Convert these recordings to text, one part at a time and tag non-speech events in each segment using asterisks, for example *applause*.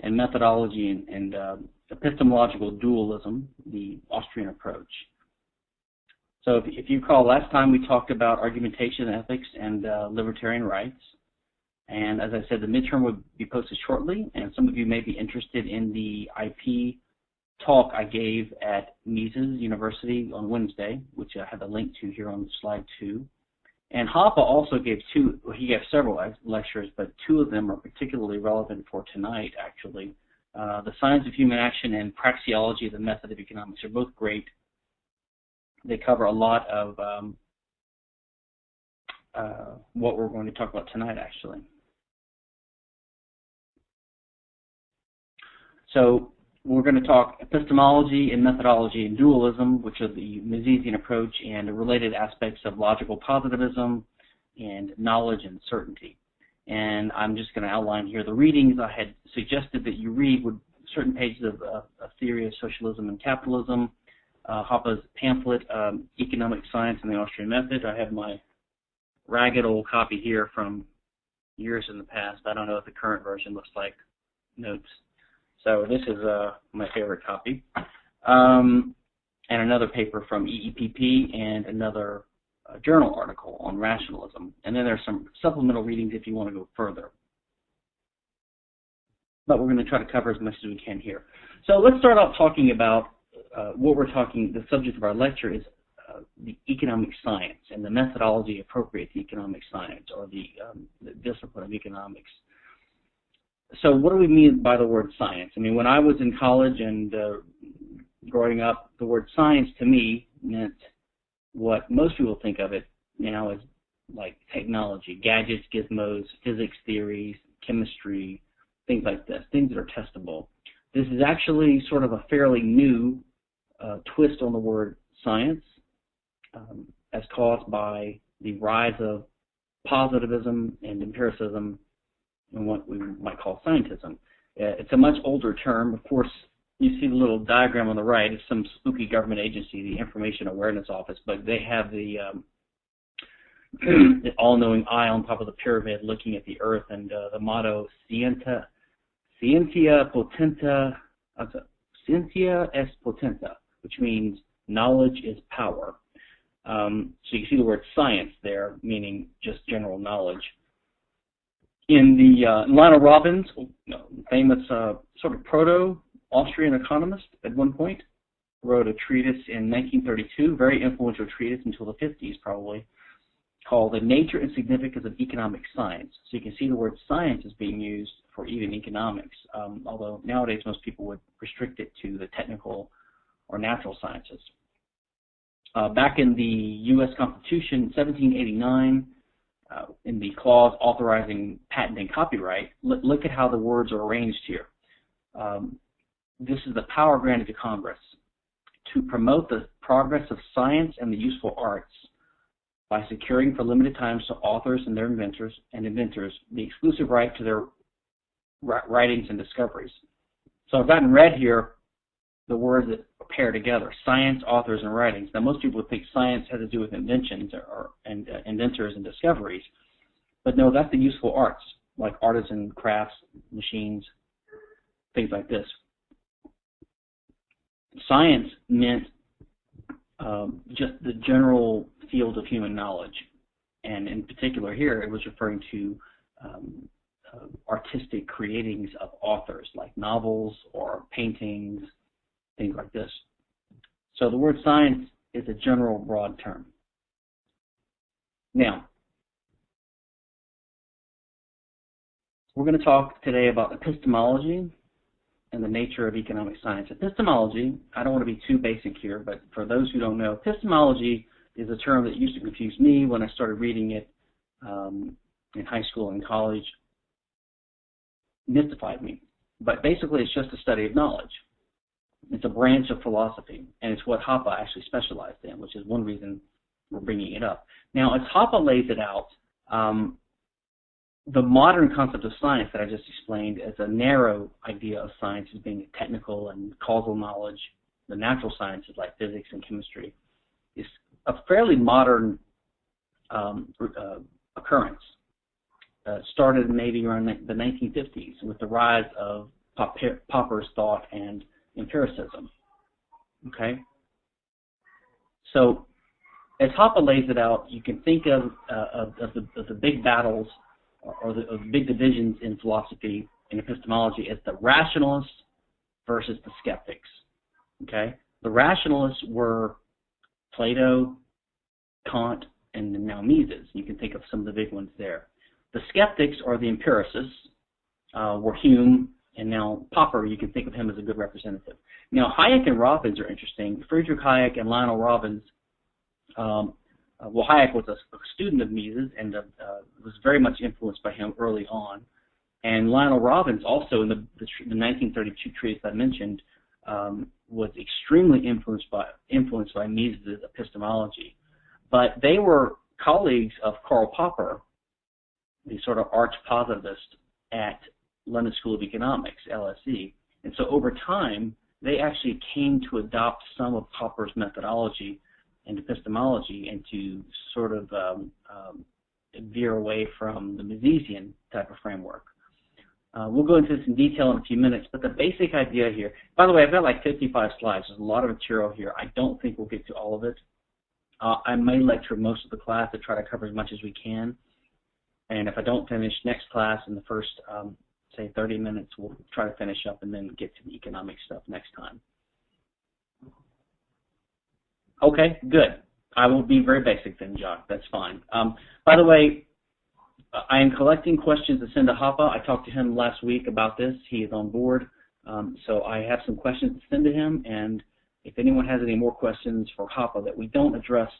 and methodology and, and uh, epistemological dualism, the Austrian approach. So if, if, you recall, last time we talked about argumentation ethics and uh, libertarian rights. And as I said, the midterm will be posted shortly, and some of you may be interested in the IP talk I gave at Mises University on Wednesday, which I have a link to here on slide two. And Hoppe also gave two, he gave several lectures, but two of them are particularly relevant for tonight, actually. Uh, the Science of Human Action and Praxeology of the Method of Economics are both great. They cover a lot of um, uh, what we're going to talk about tonight, actually. So we're going to talk epistemology and methodology and dualism, which are the Misesian approach and related aspects of logical positivism and knowledge and certainty. And I'm just going to outline here the readings I had suggested that you read with certain pages of, uh, a theory of socialism and capitalism, uh, Hoppe's pamphlet, um, Economic Science and the Austrian Method. I have my ragged old copy here from years in the past. I don't know what the current version looks like. Notes. So this is uh, my favorite copy. Um, and another paper from EEPP and another uh, journal article on rationalism. And then there's some supplemental readings if you want to go further. But we're going to try to cover as much as we can here. So let's start off talking about uh, what we're talking, the subject of our lecture is uh, the economic science and the methodology appropriate to economic science or the, um, the discipline of economics so what do we mean by the word science? I mean, when I was in college and uh, growing up, the word science to me meant what most people think of it now as like technology, gadgets, gizmos, physics theories, chemistry, things like this, things that are testable. This is actually sort of a fairly new uh, twist on the word science um, as caused by the rise of positivism and empiricism and what we might call scientism. Uh, it's a much older term. Of course, you see the little diagram on the right. It's some spooky government agency, the Information Awareness Office, but they have the, um, *clears throat* the all-knowing eye on top of the pyramid looking at the Earth, and uh, the motto "Scientia, Scientia Potentia, Scientia est Potentia," which means knowledge is power. Um, so you see the word science there, meaning just general knowledge in the uh, Lionel Robbins, famous uh, sort of proto-Austrian economist at one point, wrote a treatise in 1932, very influential treatise until the 50s probably, called The Nature and Significance of Economic Science. So you can see the word science is being used for even economics, um, although nowadays most people would restrict it to the technical or natural sciences. Uh, back in the U.S. Constitution, 1789, uh, in the clause authorizing patent and copyright, look, at how the words are arranged here. Um, this is the power granted to Congress to promote the progress of science and the useful arts by securing for limited times to authors and their inventors and inventors the exclusive right to their writings and discoveries. So I've gotten red here the words that pair together, science, authors, and writings. Now, most people would think science has to do with inventions or, or and uh, inventors and discoveries, but no, that's the useful arts, like artisan crafts, machines, things like this. Science meant um, just the general field of human knowledge, and in particular here, it was referring to um, uh, artistic creatings of authors, like novels or paintings, things like this. So the word science is a general broad term. Now, we're going to talk today about epistemology and the nature of economic science. Epistemology, I don't want to be too basic here, but for those who don't know, epistemology is a term that used to confuse me when I started reading it um, in high school and college. Mystified me. But basically, it's just a study of knowledge. It's a branch of philosophy, and it's what Hoppe actually specialized in, which is one reason we're bringing it up. Now, as Hoppe lays it out, um, the modern concept of science that I just explained as a narrow idea of science as being technical and causal knowledge, the natural sciences like physics and chemistry, is a fairly modern um, uh, occurrence. Uh, started maybe around the 1950s with the rise of Popper's thought and empiricism. Okay? So as Hoppe lays it out, you can think of, uh, of, of, the, of, the, big battles or the, of big divisions in philosophy and epistemology as the rationalists versus the skeptics. Okay? The rationalists were Plato, Kant, and now Mises. You can think of some of the big ones there. The skeptics or the empiricists, uh, were Hume, and now Popper, you can think of him as a good representative. Now, Hayek and Robbins are interesting. Friedrich Hayek and Lionel Robbins, um, uh, well, Hayek was a, a, student of Mises and uh, uh, was very much influenced by him early on. And Lionel Robbins, also in the, the, the 1932 treatise I mentioned, um, was extremely influenced by influenced by Mises' epistemology. But they were colleagues of Karl Popper, the sort of arch positivist at London School of Economics, LSE. And so over time, they actually came to adopt some of Popper's methodology and epistemology and to sort of um, um, veer away from the Misesian type of framework. Uh, we'll go into this in detail in a few minutes, but the basic idea here, by the way, I've got like 55 slides. There's a lot of material here. I don't think we'll get to all of it. Uh, I may lecture most of the class to try to cover as much as we can. And if I don't finish next class in the first um, say 30 minutes. We'll try to finish up and then get to the economic stuff next time. Okay, good. I will be very basic then, Jock. That's fine. Um, by the way, I am collecting questions to send to Hoppe. I talked to him last week about this. He is on board. Um, so I have some questions to send to him, and if anyone has any more questions for Hoppe that we don't address,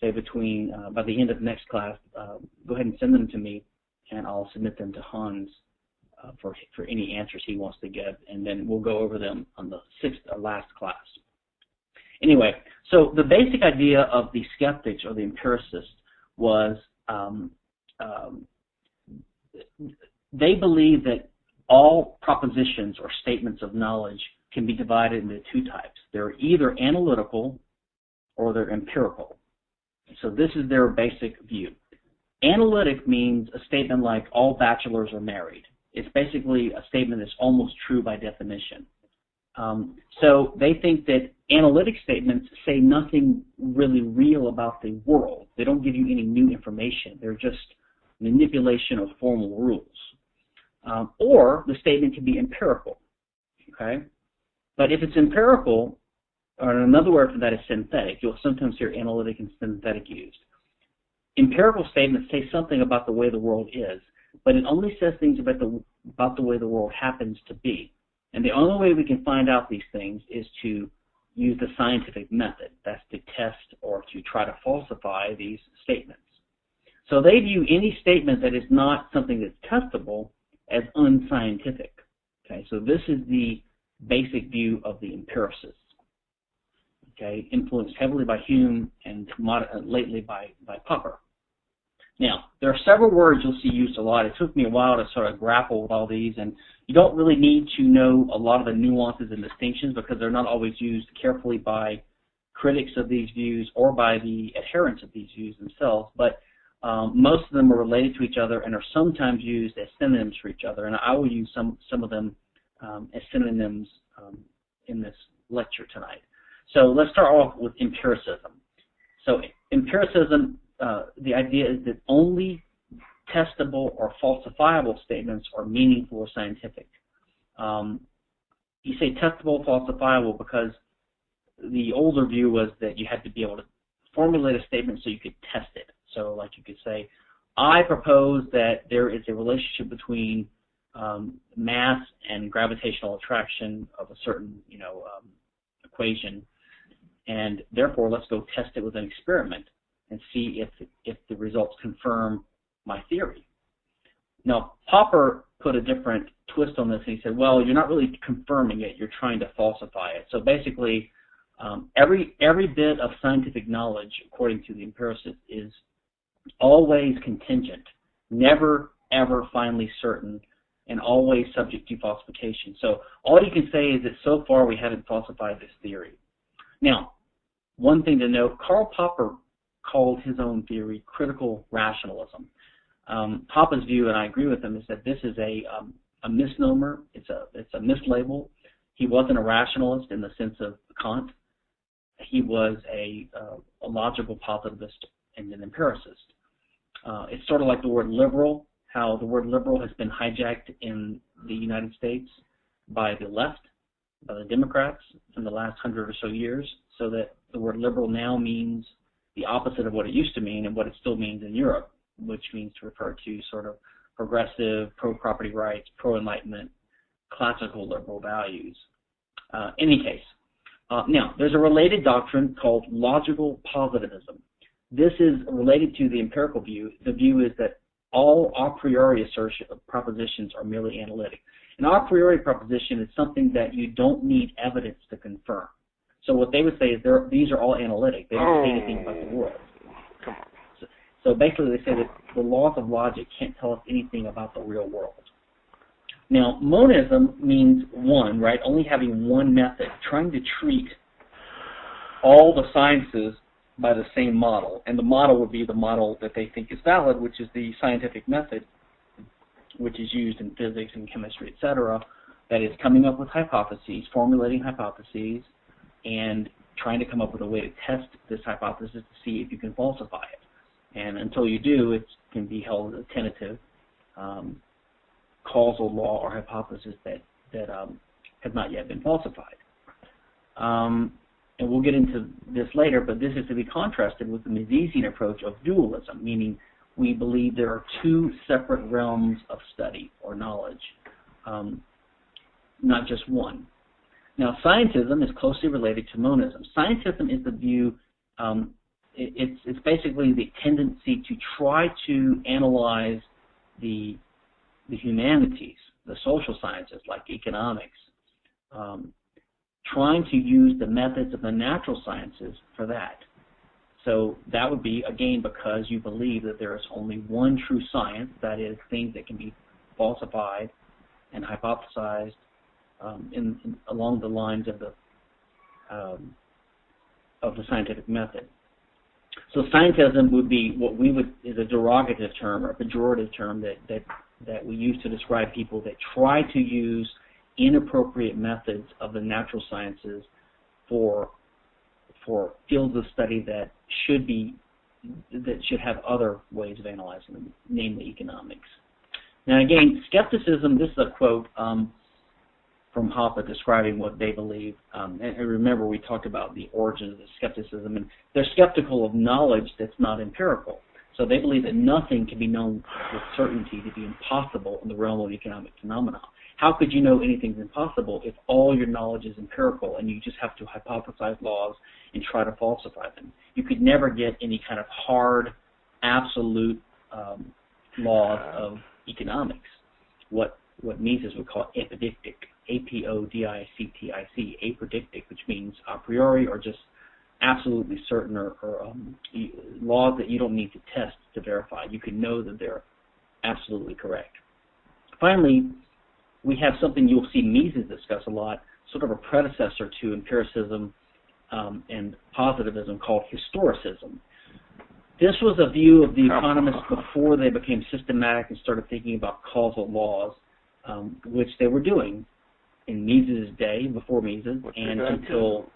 say between uh, by the end of the next class, uh, go ahead and send them to me, and I'll submit them to Hans uh, for, for any answers he wants to give, and then we'll go over them on the sixth or last class. Anyway, so the basic idea of the skeptics or the empiricists was um, um, they believe that all propositions or statements of knowledge can be divided into two types. They're either analytical or they're empirical. So this is their basic view. Analytic means a statement like all bachelors are married it's basically a statement that's almost true by definition. Um, so they think that analytic statements say nothing really real about the world. They don't give you any new information. They're just manipulation of formal rules. Um, or the statement can be empirical. Okay? But if it's empirical, or another word for that is synthetic, you'll sometimes hear analytic and synthetic used. Empirical statements say something about the way the world is, but it only says things about the about the way the world happens to be. And the only way we can find out these things is to use the scientific method. That's to test or to try to falsify these statements. So they view any statement that is not something that's testable as unscientific. Okay, so this is the basic view of the empiricists. Okay, influenced heavily by Hume and uh, lately by, by Popper. Now, there are several words you'll see used a lot. It took me a while to sort of grapple with all these, and you don't really need to know a lot of the nuances and distinctions because they're not always used carefully by critics of these views or by the adherents of these views themselves, but um, most of them are related to each other and are sometimes used as synonyms for each other, and I will use some, some of them um, as synonyms um, in this lecture tonight. So let's start off with empiricism. So empiricism uh, the idea is that only testable or falsifiable statements are meaningful or scientific. Um, you say testable, falsifiable because the older view was that you had to be able to formulate a statement so you could test it. So like you could say, I propose that there is a relationship between um, mass and gravitational attraction of a certain, you know, um, equation, and therefore let's go test it with an experiment and see if, if the results confirm my theory. Now, Popper put a different twist on this, and he said, well, you're not really confirming it, you're trying to falsify it. So basically, um, every, every bit of scientific knowledge, according to the empiricist, is always contingent, never, ever finally certain, and always subject to falsification. So all you can say is that so far we haven't falsified this theory. Now, one thing to note, Karl Popper called his own theory critical rationalism. Um, Hoppe's view, and I agree with him, is that this is a um, a misnomer. It's a it's a mislabel. He wasn't a rationalist in the sense of Kant. He was a, uh, a logical positivist and an empiricist. Uh, it's sort of like the word liberal, how the word liberal has been hijacked in the United States by the left, by the Democrats in the last hundred or so years, so that the word liberal now means the opposite of what it used to mean and what it still means in Europe, which means to refer to sort of progressive, pro-property rights, pro-enlightenment, classical liberal values. Uh, any case, uh, now there's a related doctrine called logical positivism. This is related to the empirical view. The view is that all a priori assertion propositions are merely analytic. An a priori proposition is something that you don't need evidence to confirm. So what they would say is these are all analytic. They don't say anything about the oh. world. Come on. So, so basically they say that the laws of logic can't tell us anything about the real world. Now, monism means one, right? Only having one method, trying to treat all the sciences by the same model. And the model would be the model that they think is valid, which is the scientific method, which is used in physics and chemistry, etc. That is coming up with hypotheses, formulating hypotheses, and trying to come up with a way to test this hypothesis to see if you can falsify it. And until you do, it can be held as tentative. Um, causal law or hypothesis that, that um, have not yet been falsified. Um, and we'll get into this later, but this is to be contrasted with the Misesian approach of dualism, meaning we believe there are two separate realms of study or knowledge, um, not just one. Now, scientism is closely related to monism. Scientism is the view, um, it, it's, it's basically the tendency to try to analyze the the humanities, the social sciences like economics, um, trying to use the methods of the natural sciences for that. So that would be, again, because you believe that there is only one true science, that is, things that can be falsified and hypothesized um, in, in, along the lines of the um, of the scientific method. So scientism would be what we would is a derogative term or a pejorative term that, that that we use to describe people that try to use inappropriate methods of the natural sciences for for fields of study that should be that should have other ways of analyzing them, namely economics. Now again, skepticism, this is a quote um, from Hoppe describing what they believe. Um, and, and, remember we talked about the origins of the skepticism, and they're skeptical of knowledge that's not empirical. So they believe that nothing can be known with certainty to be impossible in the realm of economic phenomena. How could you know anything's impossible if all your knowledge is empirical and you just have to hypothesize laws and try to falsify them? You could never get any kind of hard, absolute um, laws of economics. What what Mises would call apodictic, A-P-O-D-I-C-T-I-C, apodictic, which means a priori or just absolutely certain or, or um, laws that you don't need to test to verify. You can know that they're absolutely correct. Finally, we have something you'll see Mises discuss a lot, sort of a predecessor to empiricism um, and positivism called historicism. This was a view of the economists before they became systematic and started thinking about causal laws, um, which they were doing in Mises' day, before Mises, and until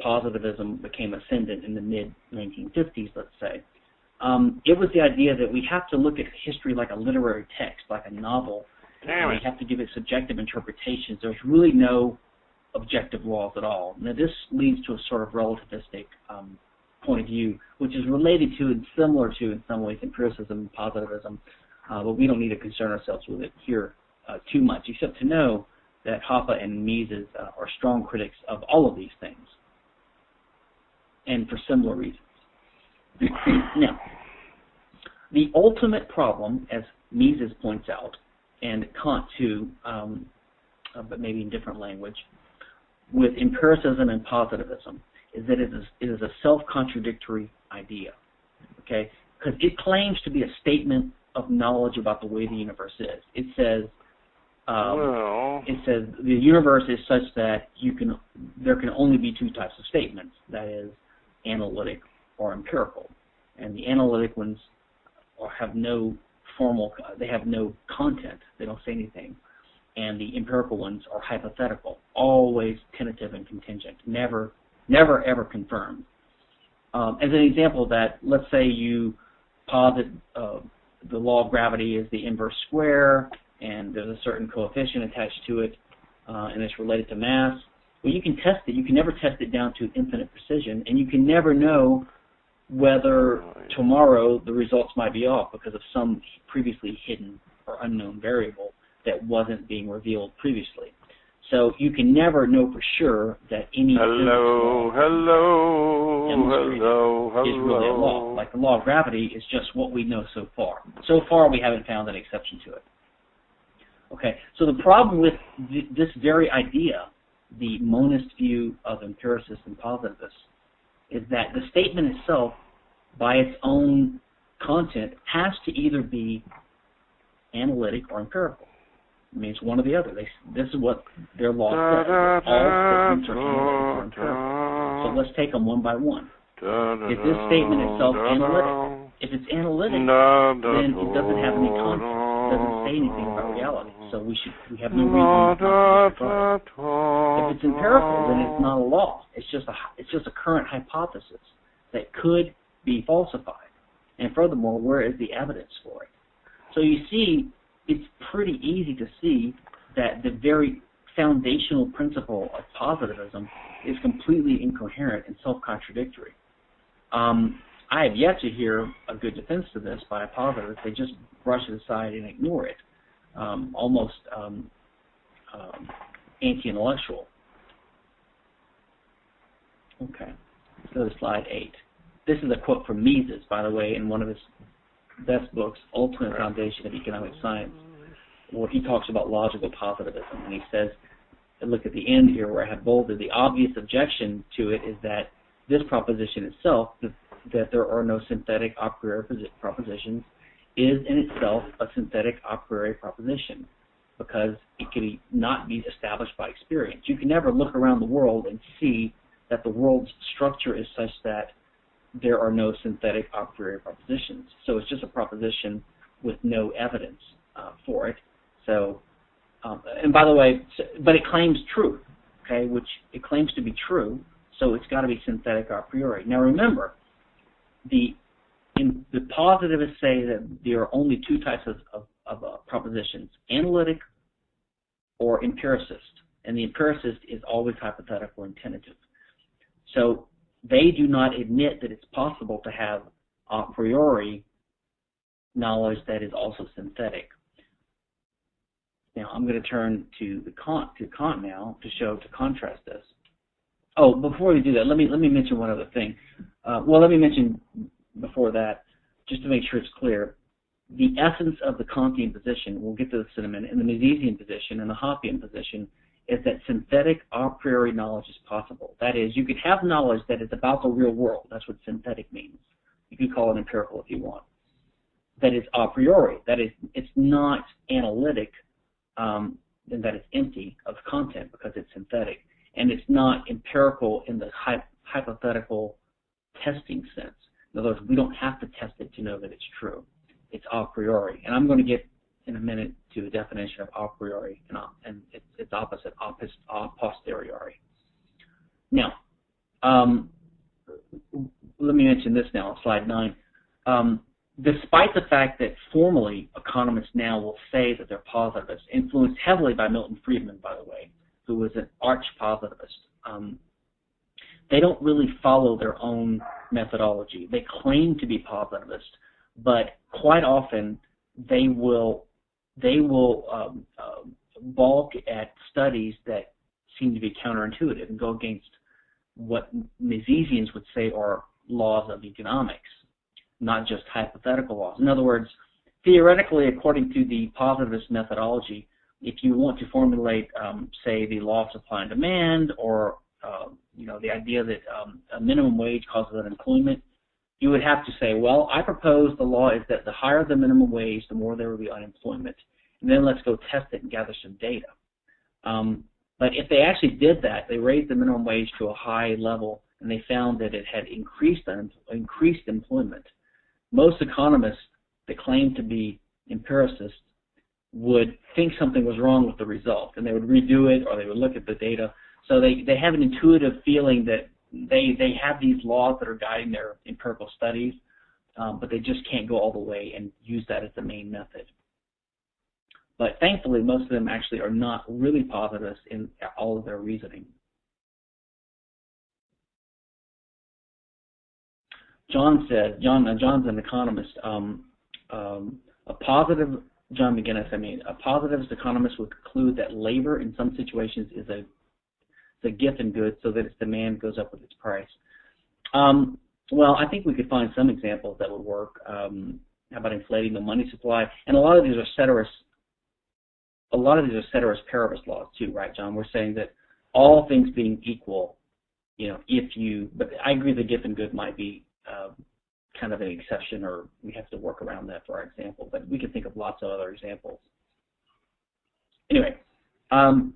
positivism became ascendant in the mid 1950s, let's say. Um, it was the idea that we have to look at history like a literary text, like a novel. Damn we have to give it subjective interpretations. There's really no objective laws at all. Now, this leads to a sort of relativistic um, point of view, which is related to and similar to, in some ways, empiricism and positivism, uh, but we don't need to concern ourselves with it here uh, too much, except to know that Hoppe and Mises uh, are strong critics of all of these things and for similar reasons. *clears throat* now, the ultimate problem, as Mises points out, and Kant too, um, uh, but maybe in different language, with empiricism and positivism, is that it is, it is a self-contradictory idea. Okay, because it claims to be a statement of knowledge about the way the universe is. It says um, well. it says the universe is such that you can there can only be two types of statements. That is, analytic or empirical. And the analytic ones have no formal, they have no content. They don't say anything. and the empirical ones are hypothetical, always tentative and contingent, never, never ever confirmed. Um, as an example of that, let's say you posit uh, the law of gravity is the inverse square, and there's a certain coefficient attached to it, uh, and it's related to mass. Well, you can test it. You can never test it down to infinite precision, and you can never know whether tomorrow the results might be off because of some previously hidden or unknown variable that wasn't being revealed previously. So you can never know for sure that any hello, hello, hello, hello. is really a law. Like the law of gravity is just what we know so far. So far, we haven't found an exception to it. Okay, so the problem with th this very idea, the monist view of empiricists and positivists, is that the statement itself, by its own content, has to either be analytic or empirical. It means one or the other. They, this is what their law says. All statements are analytic or empirical. So let's take them one by one. Is this statement itself analytic? If it's analytic, then it doesn't have any content. It doesn't say anything about reality. So we should we have no reason to If it's empirical, then it's not a law. It's just a it's just a current hypothesis that could be falsified. And furthermore, where is the evidence for it? So you see, it's pretty easy to see that the very foundational principle of positivism is completely incoherent and self-contradictory. Um, I have yet to hear a good defense to this by a positivist. They just brush it aside and ignore it, um, almost um, um anti-intellectual. Okay, let's go to slide eight. This is a quote from Mises, by the way, in one of his best books, Ultimate Foundation of Economic Science, where he talks about logical positivism. And he says, look at the end here where I have bolded, the obvious objection to it is that this proposition itself, that, that there are no synthetic a priori propositions, is in itself a synthetic a priori proposition because it can not be established by experience. You can never look around the world and see that the world's structure is such that there are no synthetic a priori propositions. So it's just a proposition with no evidence uh, for it. So, um, and by the way, but it claims truth, okay, which it claims to be true, so it's got to be synthetic a priori. Now remember, the in, the positivists say that there are only two types of, of, of uh, propositions, analytic or empiricist, and the empiricist is always hypothetical and tentative. So they do not admit that it's possible to have a priori knowledge that is also synthetic. Now I'm going to turn to the Kant to Kant now to show to contrast this. Oh, before we do that, let me let me mention one other thing. Uh, well, let me mention before that, just to make sure it's clear, the essence of the Kantian position. We'll get to this in. And the Misesian position and the Hoppian position is that synthetic a priori knowledge is possible. That is, you could have knowledge that is about the real world. That's what synthetic means. You could call it empirical if you want. That is a priori. That is, it's not analytic, um, and that it's empty of content because it's synthetic. And it's not empirical in the hy hypothetical testing sense. In other words, we don't have to test it to know that it's true. It's a priori. And I'm going to get in a minute to the definition of a priori and, and its, its opposite, a posteriori. Now, um, let me mention this now slide 9. Um, despite the fact that formally economists now will say that they're positivists, influenced heavily by Milton Friedman, by the way, who was an arch positivist, um, they don't really follow their own methodology. They claim to be positivist, but quite often they will they will um, uh, balk at studies that seem to be counterintuitive and go against what Misesians would say are laws of economics, not just hypothetical laws. In other words, theoretically, according to the positivist methodology, if you want to formulate, um, say, the law of supply and demand, or uh, you know, the idea that um, a minimum wage causes unemployment, you would have to say, well, I propose the law is that the higher the minimum wage, the more there will be unemployment. And then let's go test it and gather some data. Um, but if they actually did that, they raised the minimum wage to a high level, and they found that it had increased increased employment. Most economists that claim to be empiricists would think something was wrong with the result, and they would redo it or they would look at the data. So they, they have an intuitive feeling that they they have these laws that are guiding their empirical studies, um, but they just can't go all the way and use that as the main method. But thankfully, most of them actually are not really positivists in all of their reasoning. John said, John, uh, John's an economist. Um, um, a positive, John McGinnis, I mean, a positivist economist would conclude that labor in some situations is a a Giffen good so that its demand goes up with its price. Um, well, I think we could find some examples that would work. Um, how about inflating the money supply? And a lot of these are ceteris, a lot of these are ceteris paribus laws too, right, John? We're saying that all things being equal, you know, if you, but I agree the Giffen good might be uh, kind of an exception or we have to work around that for our example, but we can think of lots of other examples. Anyway, um,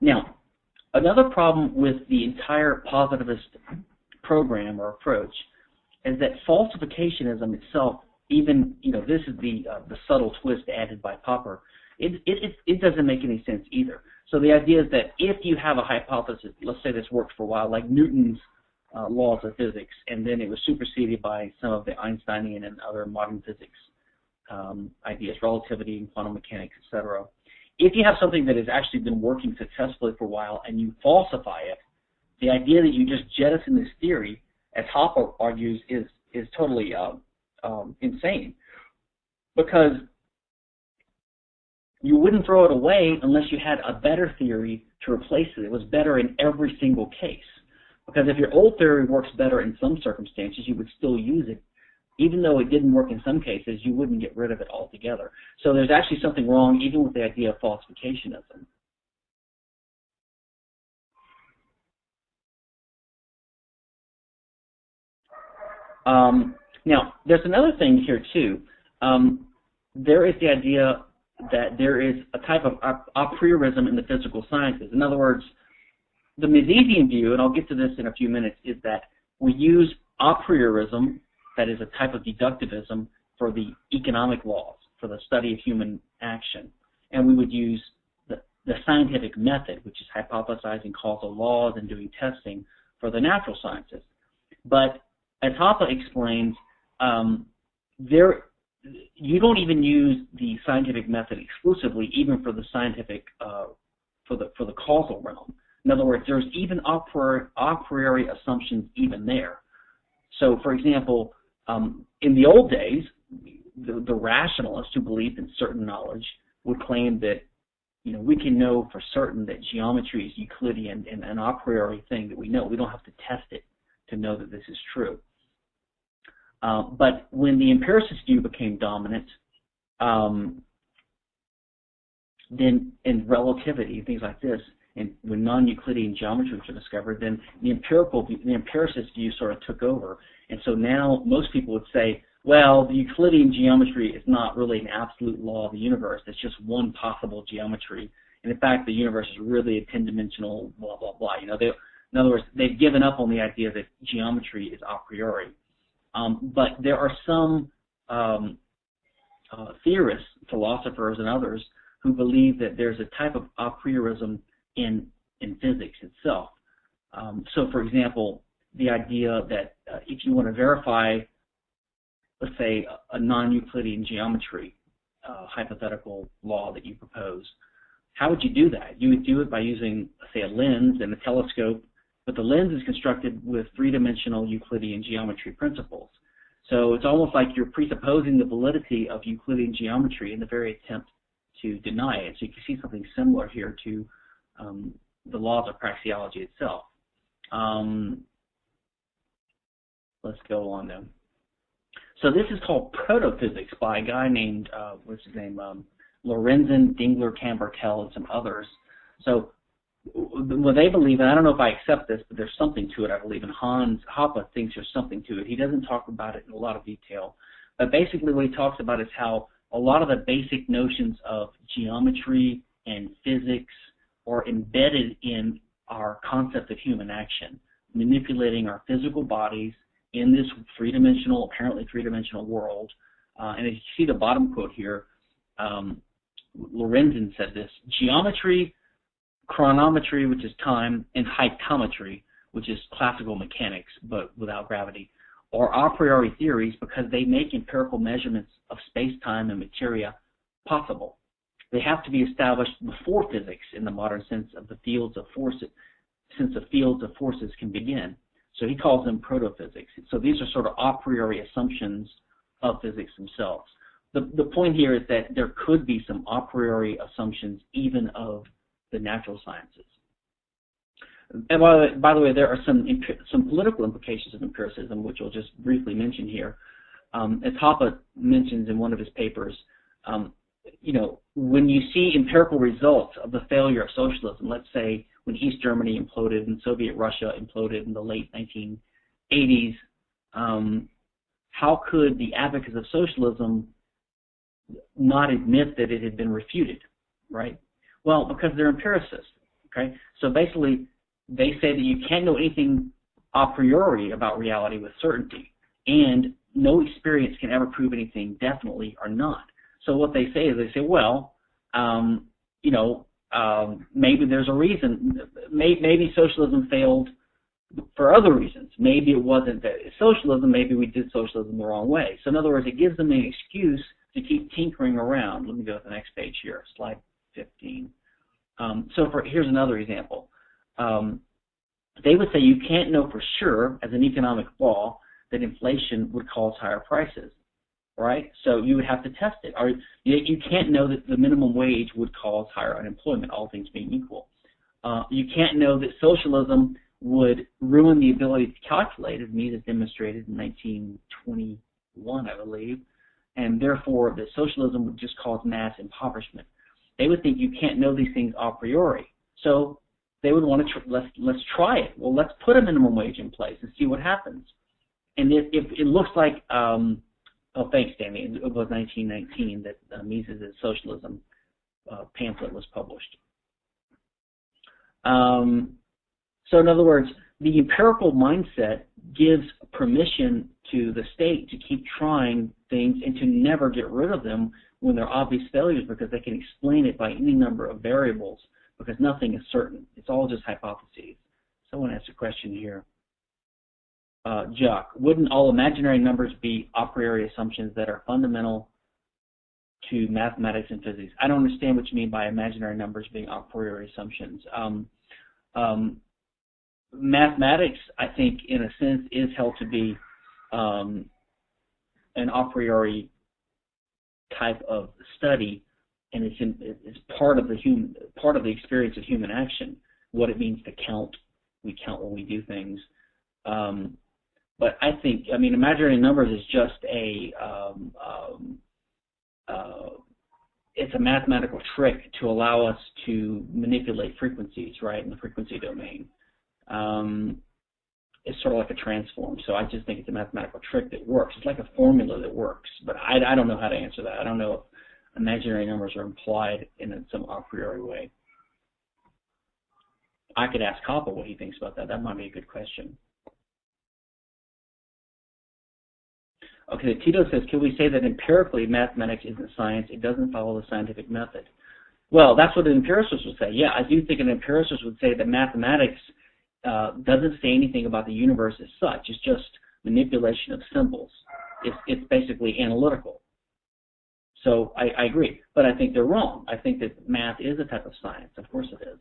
Now, another problem with the entire positivist program or approach is that falsificationism itself, even, you know, this is the, uh, the subtle twist added by Popper, it, it, it doesn't make any sense either. So the idea is that if you have a hypothesis, let's say this worked for a while, like Newton's uh, laws of physics, and then it was superseded by some of the Einsteinian and other modern physics um, ideas, relativity and quantum mechanics, etc if you have something that has actually been working successfully for a while and you falsify it, the idea that you just jettison this theory, as Hoppe argues, is is totally uh, um, insane, because you wouldn't throw it away unless you had a better theory to replace it. It was better in every single case. Because if your old theory works better in some circumstances, you would still use it even though it didn't work in some cases, you wouldn't get rid of it altogether. So there's actually something wrong even with the idea of falsificationism. Um, now, there's another thing here too. Um, there is the idea that there is a type of a priorism in the physical sciences. In other words, the Misesian view, and I'll get to this in a few minutes, is that we use a priorism that is a type of deductivism for the economic laws, for the study of human action. And we would use the, the scientific method, which is hypothesizing causal laws and doing testing for the natural sciences. But as Hoppe explains, um, there you don't even use the scientific method exclusively, even for the scientific uh, for the for the causal realm. In other words, there's even a priori, a priori assumptions even there. So, for example, um, in the old days, the, the rationalists who believed in certain knowledge would claim that you know, we can know for certain that geometry is Euclidean and an a priori thing that we know. We don't have to test it to know that this is true. Uh, but when the empiricist view became dominant, um, then in relativity, things like this, and when non-Euclidean geometry was discovered, then the empirical, the empiricist view sort of took over, and so now most people would say, well, the Euclidean geometry is not really an absolute law of the universe. It's just one possible geometry. And in fact, the universe is really a 10-dimensional blah, blah, blah. You know, they, in other words, they've given up on the idea that geometry is a priori. Um, but there are some um, uh, theorists, philosophers, and others who believe that there's a type of a priorism in, in physics itself. Um, so, for example, the idea that uh, if you want to verify, let's say, a non-Euclidean geometry uh, hypothetical law that you propose, how would you do that? You would do it by using, say, a lens and a telescope, but the lens is constructed with three-dimensional Euclidean geometry principles. So it's almost like you're presupposing the validity of Euclidean geometry in the very attempt to deny it. So you can see something similar here to um, the laws of praxeology itself. Um, let's go on then. So this is called protophysics by a guy named, uh, what's his name, um, Lorenzen, Dingler, Kambartel, and some others. So what they believe, and I don't know if I accept this, but there's something to it, I believe, and Hans Hoppe thinks there's something to it. He doesn't talk about it in a lot of detail. But basically what he talks about is how a lot of the basic notions of geometry and physics are embedded in our concept of human action, manipulating our physical bodies in this three-dimensional, apparently three-dimensional world Uh, and as you see the bottom quote here, um, Lorenzen said this, geometry, chronometry, which is time, and hylometry, which is classical mechanics, but without gravity, are a priori theories because they make empirical measurements of space-time and materia possible. They have to be established before physics in the modern sense of the fields of forces, since the fields of forces can begin. So he calls them protophysics. So these are sort of a priori assumptions of physics themselves. The, the point here is that there could be some a priori assumptions even of the natural sciences. And by the, way, by the way, there are some some political implications of empiricism, which I'll just briefly mention here. Um, as Hoppe mentions in one of his papers, um, you know, when you see empirical results of the failure of socialism, let's say when East Germany imploded and Soviet Russia imploded in the late 1980s, um, how could the advocates of socialism not admit that it had been refuted, right? Well, because they're empiricists, okay? So basically, they say that you can't know anything a priori about reality with certainty, and no experience can ever prove anything definitely or not. So what they say is they say, well, um, you know, um, maybe there's a reason. Maybe, maybe socialism failed for other reasons. Maybe it wasn't that socialism. Maybe we did socialism the wrong way. So in other words, it gives them an excuse to keep tinkering around. Let me go to the next page here, slide 15. Um, so for here's another example. Um, they would say you can't know for sure, as an economic law, that inflation would cause higher prices right? So you would have to test it. Or you, can't know that the minimum wage would cause higher unemployment, all things being equal. Uh, you can't know that socialism would ruin the ability to calculate, as Mises demonstrated in 1921, I believe, and therefore that socialism would just cause mass impoverishment. They would think you can't know these things a priori. So they would want to let's let's try it. Well, let's put a minimum wage in place and see what happens. And if, if it looks like um, Oh, thanks, Danny. It was 1919 that uh, Mises' Socialism uh, pamphlet was published. Um, so in other words, the empirical mindset gives permission to the state to keep trying things and to never get rid of them when they're obvious failures because they can explain it by any number of variables because nothing is certain. It's all just hypotheses. Someone asked a question here uh, Jock, wouldn't all imaginary numbers be a priori assumptions that are fundamental to mathematics and physics? I don't understand what you mean by imaginary numbers being a priori assumptions. Um, um, mathematics, I think, in a sense, is held to be um, an a priori type of study, and it's, in, it's part of the human part of the experience of human action. What it means to count, we count when we do things. Um, but I think, I mean, imaginary numbers is just a, um, um, uh, it's a mathematical trick to allow us to manipulate frequencies, right, in the frequency domain. Um, it's sort of like a transform. So I just think it's a mathematical trick that works. It's like a formula that works, but I, I don't know how to answer that. I don't know if imaginary numbers are implied in some a priori way. I could ask Hoppe what he thinks about that. That might be a good question. Okay, Tito says, can we say that empirically mathematics isn't science? It doesn't follow the scientific method. Well, that's what an empiricist would say. Yeah, I do think an empiricist would say that mathematics uh, doesn't say anything about the universe as such. It's just manipulation of symbols. It's, it's basically analytical. So I, I agree, but I think they're wrong. I think that math is a type of science. Of course it is.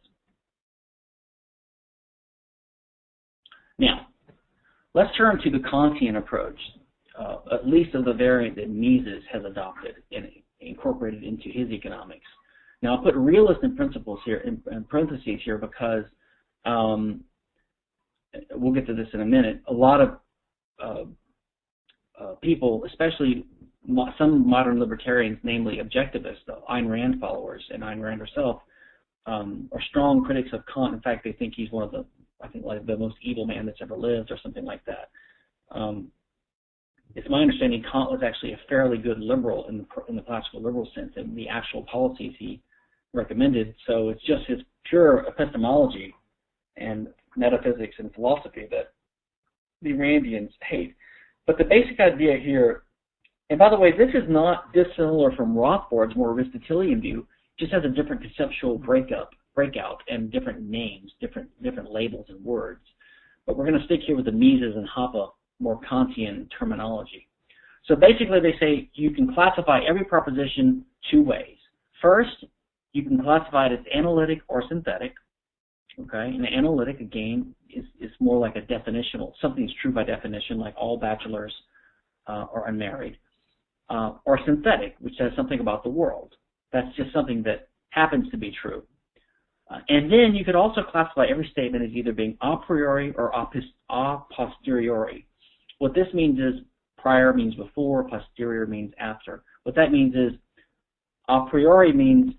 Now, let's turn to the Kantian approach uh, at least of the variant that Mises has adopted and incorporated into his economics. Now, I'll put realist in principles here in, in parentheses here because um, we'll get to this in a minute. A lot of uh, uh, people, especially mo some modern libertarians, namely objectivists, the Ayn Rand followers, and Ayn Rand herself, um, are strong critics of Kant. In fact, they think he's one of the, I think, like the most evil man that's ever lived, or something like that. Um, it's my understanding Kant was actually a fairly good liberal in the, in the classical liberal sense and the actual policies he recommended. So it's just his pure epistemology and metaphysics and philosophy that the Randians hate. But the basic idea here And by the way, this is not dissimilar from Rothbard's more Aristotelian view, just has a different conceptual breakup, breakout and different names, different different labels and words. But we're going to stick here with the Mises and Hoppe more Kantian terminology. So basically they say you can classify every proposition two ways. First, you can classify it as analytic or synthetic. Okay, and analytic again is, is more like a definitional. Something's true by definition, like all bachelors uh, are unmarried. Uh, or synthetic, which says something about the world. That's just something that happens to be true. Uh, and then you could also classify every statement as either being a priori or a posteriori. What this means is prior means before, posterior means after. What that means is a priori means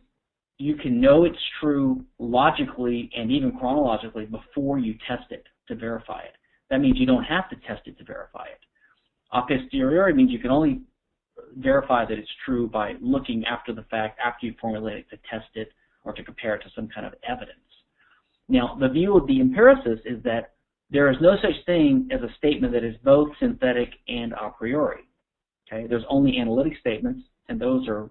you can know it's true logically and even chronologically before you test it to verify it. That means you don't have to test it to verify it. A posteriori means you can only verify that it's true by looking after the fact, after you formulate it, to test it or to compare it to some kind of evidence. Now, the view of the empiricist is that there is no such thing as a statement that is both synthetic and a priori. Okay, there's only analytic statements, and those are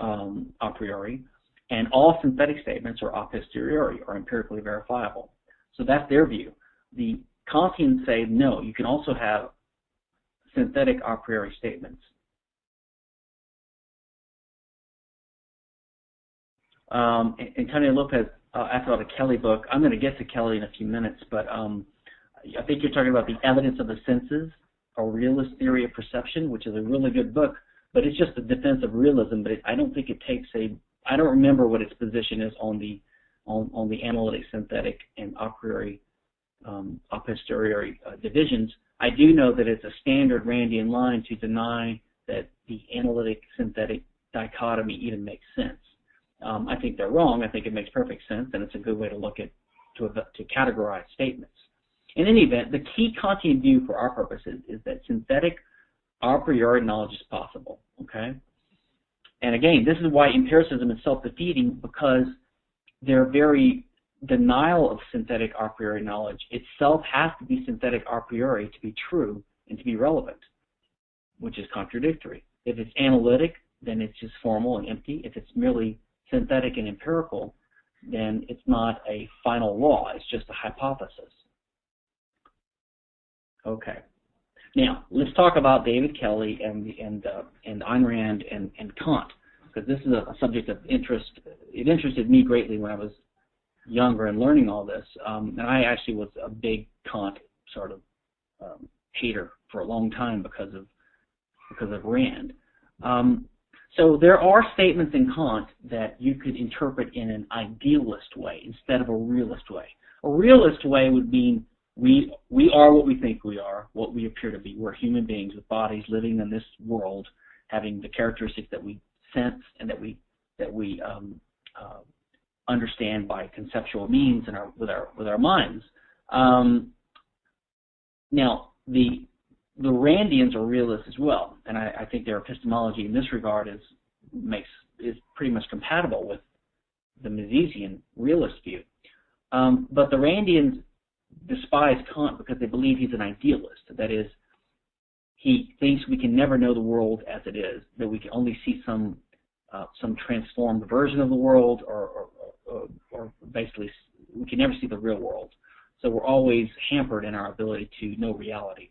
um, a priori, and all synthetic statements are a posteriori, or empirically verifiable. So that's their view. The Kantians say no, you can also have synthetic a priori statements. Um, Antonio Lopez uh, asked about the Kelley book. I'm going to get to Kelley in a few minutes, but um, I think you're talking about the evidence of the senses, a realist theory of perception, which is a really good book, but it's just a defense of realism. But it, I don't think it takes a. I don't remember what its position is on the on, on the analytic, synthetic, and a priori, um, a posteriori uh, divisions. I do know that it's a standard Randian line to deny that the analytic synthetic dichotomy even makes sense. Um, I think they're wrong. I think it makes perfect sense, and it's a good way to look at to, to categorize statements. In any event, the key Kantian view for our purposes is that synthetic a priori knowledge is possible. Okay, and again, this is why empiricism is self-defeating because their very denial of synthetic a priori knowledge itself has to be synthetic a priori to be true and to be relevant, which is contradictory. If it's analytic, then it's just formal and empty. If it's merely synthetic and empirical, then it's not a final law, it's just a hypothesis. Okay. Now, let's talk about David Kelley and and uh, and Ayn Rand and, and Kant, because this is a, a, subject of interest. It interested me greatly when I was younger and learning all this. Um, and I actually was a big Kant sort of um, hater for a long time because of because of Rand. Um, so there are statements in Kant that you could interpret in an idealist way instead of a realist way. A realist way would mean we we are what we think we are, what we appear to be. We're human beings with bodies living in this world, having the characteristics that we sense and that we that we um, uh, understand by conceptual means and our with our with our minds. Um, now the the Randians are realists as well, and I, I, think their epistemology in this regard is makes is pretty much compatible with the Misesian realist view. Um, but the Randians despise Kant because they believe he's an idealist. That is, he thinks we can never know the world as it is; that we can only see some uh, some transformed version of the world, or, or, or, or basically we can never see the real world. So we're always hampered in our ability to know reality.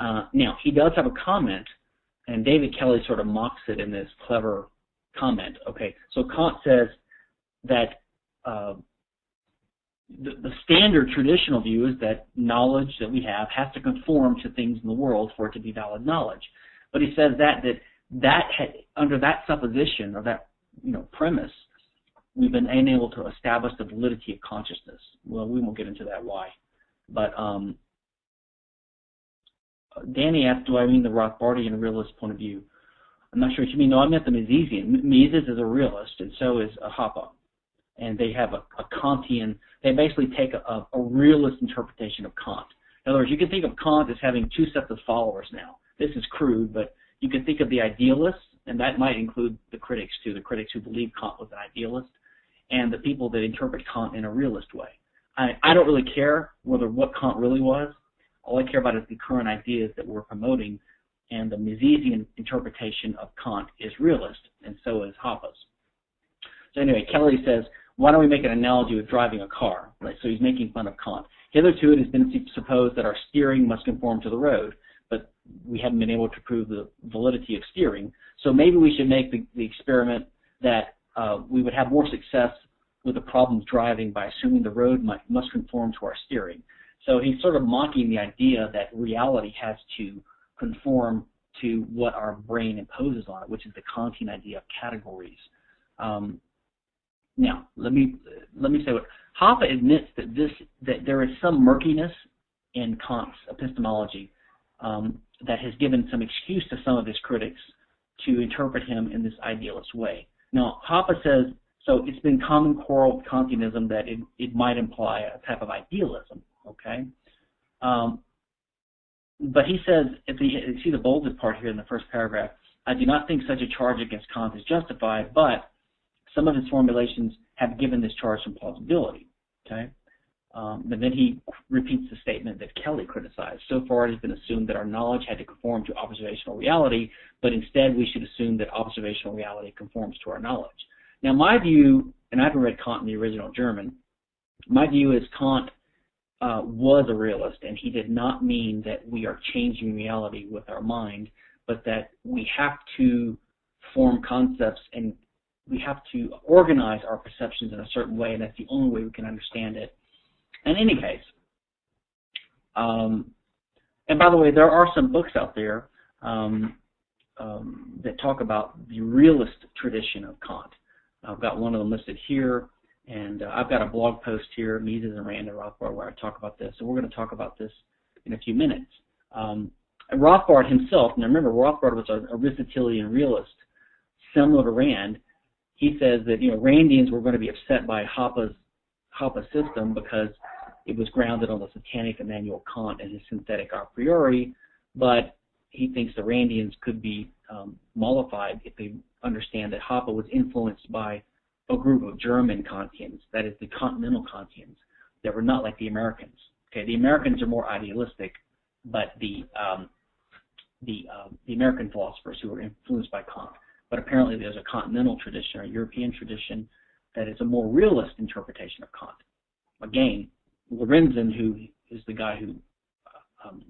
Uh, now, he does have a comment, and David Kelley sort of mocks it in this clever comment. Okay, so Kant says that uh, the, the, standard traditional view is that knowledge that we have has to conform to things in the world for it to be valid knowledge. But he says that that that had, under that supposition or that you know premise, we've been unable to establish the validity of consciousness. Well, we won't get into that why, but um, Danny asked, do I mean the Rothbardian realist point of view? I'm not sure what you mean. No, I meant the Misesian. Mises is a realist, and so is Hoppe. And they have a, a Kantian, they basically take a, a realist interpretation of Kant. In other words, you can think of Kant as having two sets of followers now. This is crude, but you can think of the idealists, and that might include the critics too, the critics who believe Kant was an idealist, and the people that interpret Kant in a realist way. I, I don't really care whether what Kant really was. All I care about is the current ideas that we're promoting and the Misesian interpretation of Kant is realist, and so is Hoppe's. So anyway, Kelley says, why don't we make an analogy with driving a car? Right, so he's making fun of Kant. Hitherto it has been supposed that our steering must conform to the road, but we haven't been able to prove the validity of steering. So maybe we should make the, the experiment that uh, we would have more success with the problem of driving by assuming the road might, must conform to our steering. So he's sort of mocking the idea that reality has to conform to what our brain imposes on it, which is the Kantian idea of categories. Um, now, let me let me say what Hoppe admits that this that there is some murkiness in Kant's epistemology um, that has given some excuse to some of his critics to interpret him in this idealist way. Now, Hoppe says so. It's been common quarrel with Kantianism that it, it might imply a type of idealism. Okay, um, but he says, if the, see the bolded part here in the first paragraph, I do not think such a charge against Kant is justified, but some of his formulations have given this charge some plausibility. Okay, um, and then he repeats the statement that Kelley criticized. So far, it has been assumed that our knowledge had to conform to observational reality, but instead we should assume that observational reality conforms to our knowledge. Now, my view, and I haven't read Kant in the original German, my view is Kant uh, was a realist, and he did not mean that we are changing reality with our mind, but that we have to form concepts and we have to organize our perceptions in a certain way, and that's the only way we can understand it. In any case, um, and by the way, there are some books out there um, um, that talk about the realist tradition of Kant. I've got one of them listed here, and uh, I've got a blog post here, Mises and Rand and Rothbard, where I talk about this. And we're going to talk about this in a few minutes. Um, Rothbard himself, now remember, Rothbard was an Aristotelian realist, similar to Rand, he says that you know Randians were going to be upset by Hoppe's Hoppe system because it was grounded on the satanic Immanuel Kant and his synthetic a priori, but he thinks the Randians could be um, mollified if they understand that Hoppe was influenced by a group of German Kantians, that is the continental Kantians, that were not like the Americans. Okay, the Americans are more idealistic, but the um, the uh, the American philosophers who were influenced by Kant but apparently there's a continental tradition or European tradition that is a more realist interpretation of Kant. Again, Lorenzen, who is the guy who uh, um,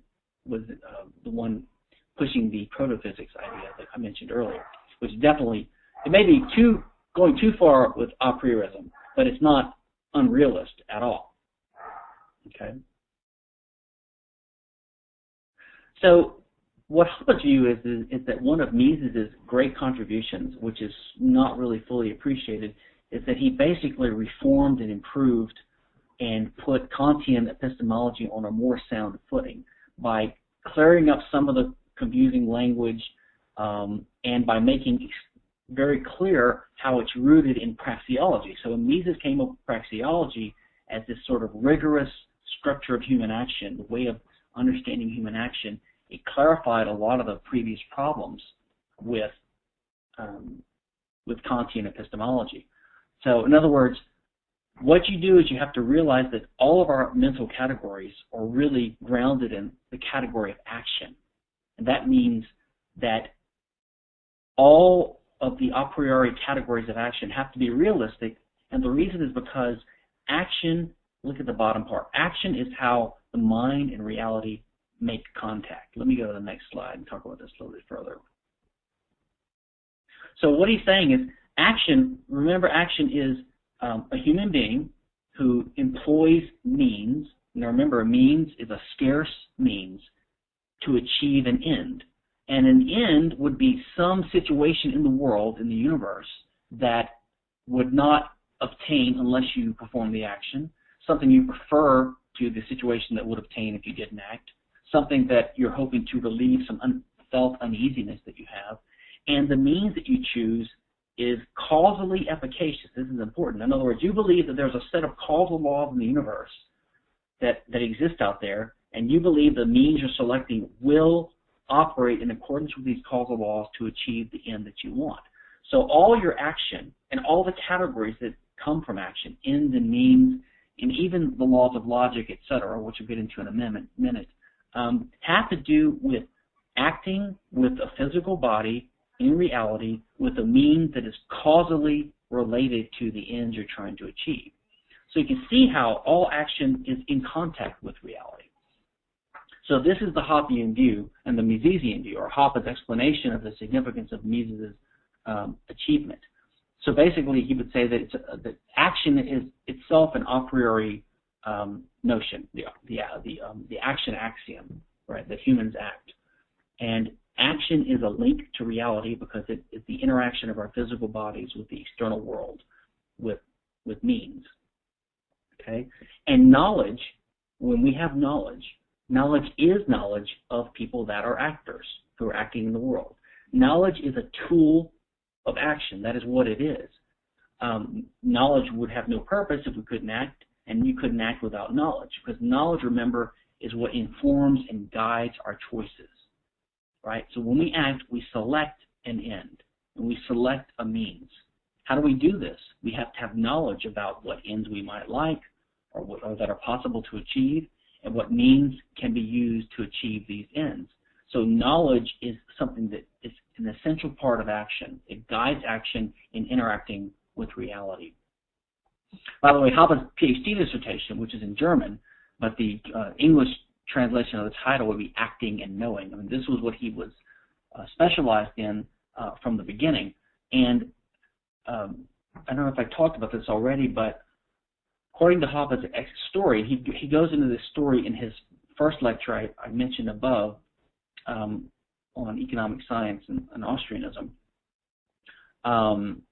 was uh, the one pushing the protophysics idea that I mentioned earlier, which definitely it may be too going too far with a priorism, but it's not unrealist at all. Okay. So what view is, is, is that one of Mises's great contributions, which is not really fully appreciated, is that he basically reformed and improved and put Kantian epistemology on a more sound footing by clearing up some of the confusing language um, and by making very clear how it's rooted in praxeology. So Mises came up with praxeology as this sort of rigorous structure of human action, the way of understanding human action, it clarified a lot of the previous problems with um, with Kantian epistemology. So, in other words, what you do is you have to realize that all of our mental categories are really grounded in the category of action. And that means that all of the a priori categories of action have to be realistic. And the reason is because action, look at the bottom part, action is how the mind and reality make contact. Let me go to the next slide and talk about this a little bit further. So what he's saying is action, remember action is um, a human being who employs means. Now remember, a means is a scarce means to achieve an end. And an end would be some situation in the world, in the universe, that would not obtain unless you perform the action, something you prefer to the situation that would obtain if you didn't act, something that you're hoping to relieve some unfelt uneasiness that you have. And the means that you choose is causally efficacious. This is important. In other words, you believe that there's a set of causal laws in the universe that, that exist out there, and you believe the means you're selecting will operate in accordance with these causal laws to achieve the end that you want. So all your action and all the categories that come from action, ends and means, and even the laws of logic, etc., which we'll get into in a minute, um, have to do with acting with a physical body in reality with a means that is causally related to the ends you're trying to achieve. So you can see how all action is in contact with reality. So this is the Hoppian view and the Misesian view, or Hoppe's explanation of the significance of Mises' um, achievement. So basically, he would say that, that action is itself an a priori um, notion, the uh, the, um, the action axiom, right? That humans act, and action is a link to reality because it is the interaction of our physical bodies with the external world, with with means. Okay, and knowledge, when we have knowledge, knowledge is knowledge of people that are actors who are acting in the world. Knowledge is a tool of action. That is what it is. Um, knowledge would have no purpose if we couldn't act, and you couldn't act without knowledge, because knowledge, remember, is what informs and guides our choices, right? So when we act, we select an end, and we select a means. How do we do this? We have to have knowledge about what ends we might like, or, what, or that are possible to achieve, and what means can be used to achieve these ends. So knowledge is something that is an essential part of action. It guides action in interacting with reality. By the way, Hoppe's PhD dissertation, which is in German, but the uh, English translation of the title would be Acting and Knowing. I mean, this was what he was uh, specialized in uh, from the beginning. And um, I don't know if I talked about this already, but according to Hoppe's story, he, he goes into this story in his first lecture I, I mentioned above, um, on economic science and, and Austrianism, um,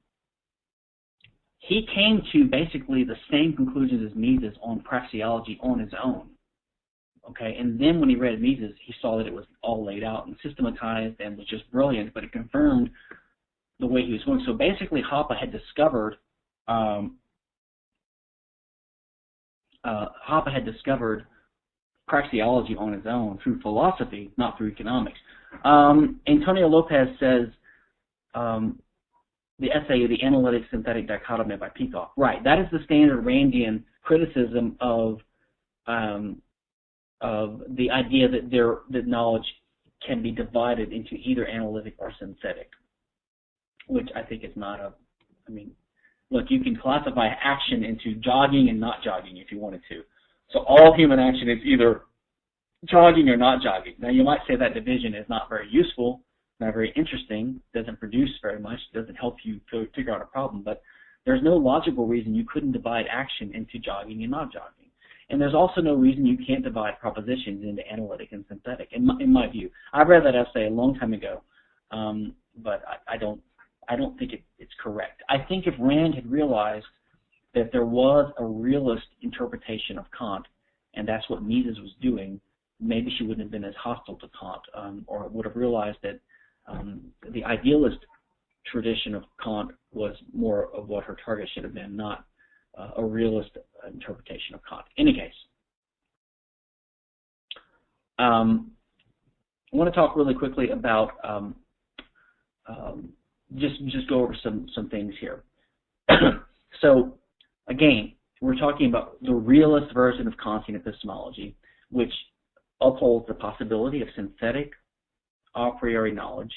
he came to basically the same conclusions as Mises on praxeology on his own. Okay, and then when he read Mises, he saw that it was all laid out and systematized and was just brilliant, but it confirmed the way he was going. So basically, Hoppe had discovered um, uh, Hoppe had discovered praxeology on his own through philosophy, not through economics. Um, Antonio Lopez says um, the essay, The Analytic Synthetic Dichotomy by Peikoff. Right, that is the standard Randian criticism of um, of the idea that there that knowledge can be divided into either analytic or synthetic, which I think is not a. I mean, look, you can classify action into jogging and not jogging if you wanted to. So all human action is either jogging or not jogging. Now you might say that division is not very useful, not very interesting, doesn't produce very much, doesn't help you figure out a problem, but there's no logical reason you couldn't divide action into jogging and not jogging. And there's also no reason you can't divide propositions into analytic and synthetic, in my, in my view. I read that essay a long time ago, um, but I, I don't I don't think it, it's correct. I think if Rand had realized that there was a realist interpretation of Kant, and that's what Mises was doing, maybe she wouldn't have been as hostile to Kant, um, or would have realized that um, the idealist tradition of Kant was more of what her target should have been, not uh, a realist interpretation of Kant. In any case, um, I want to talk really quickly about um, um, just just go over some some things here. *clears throat* so Again, we're talking about the realist version of Kantian epistemology, which upholds the possibility of synthetic a priori knowledge,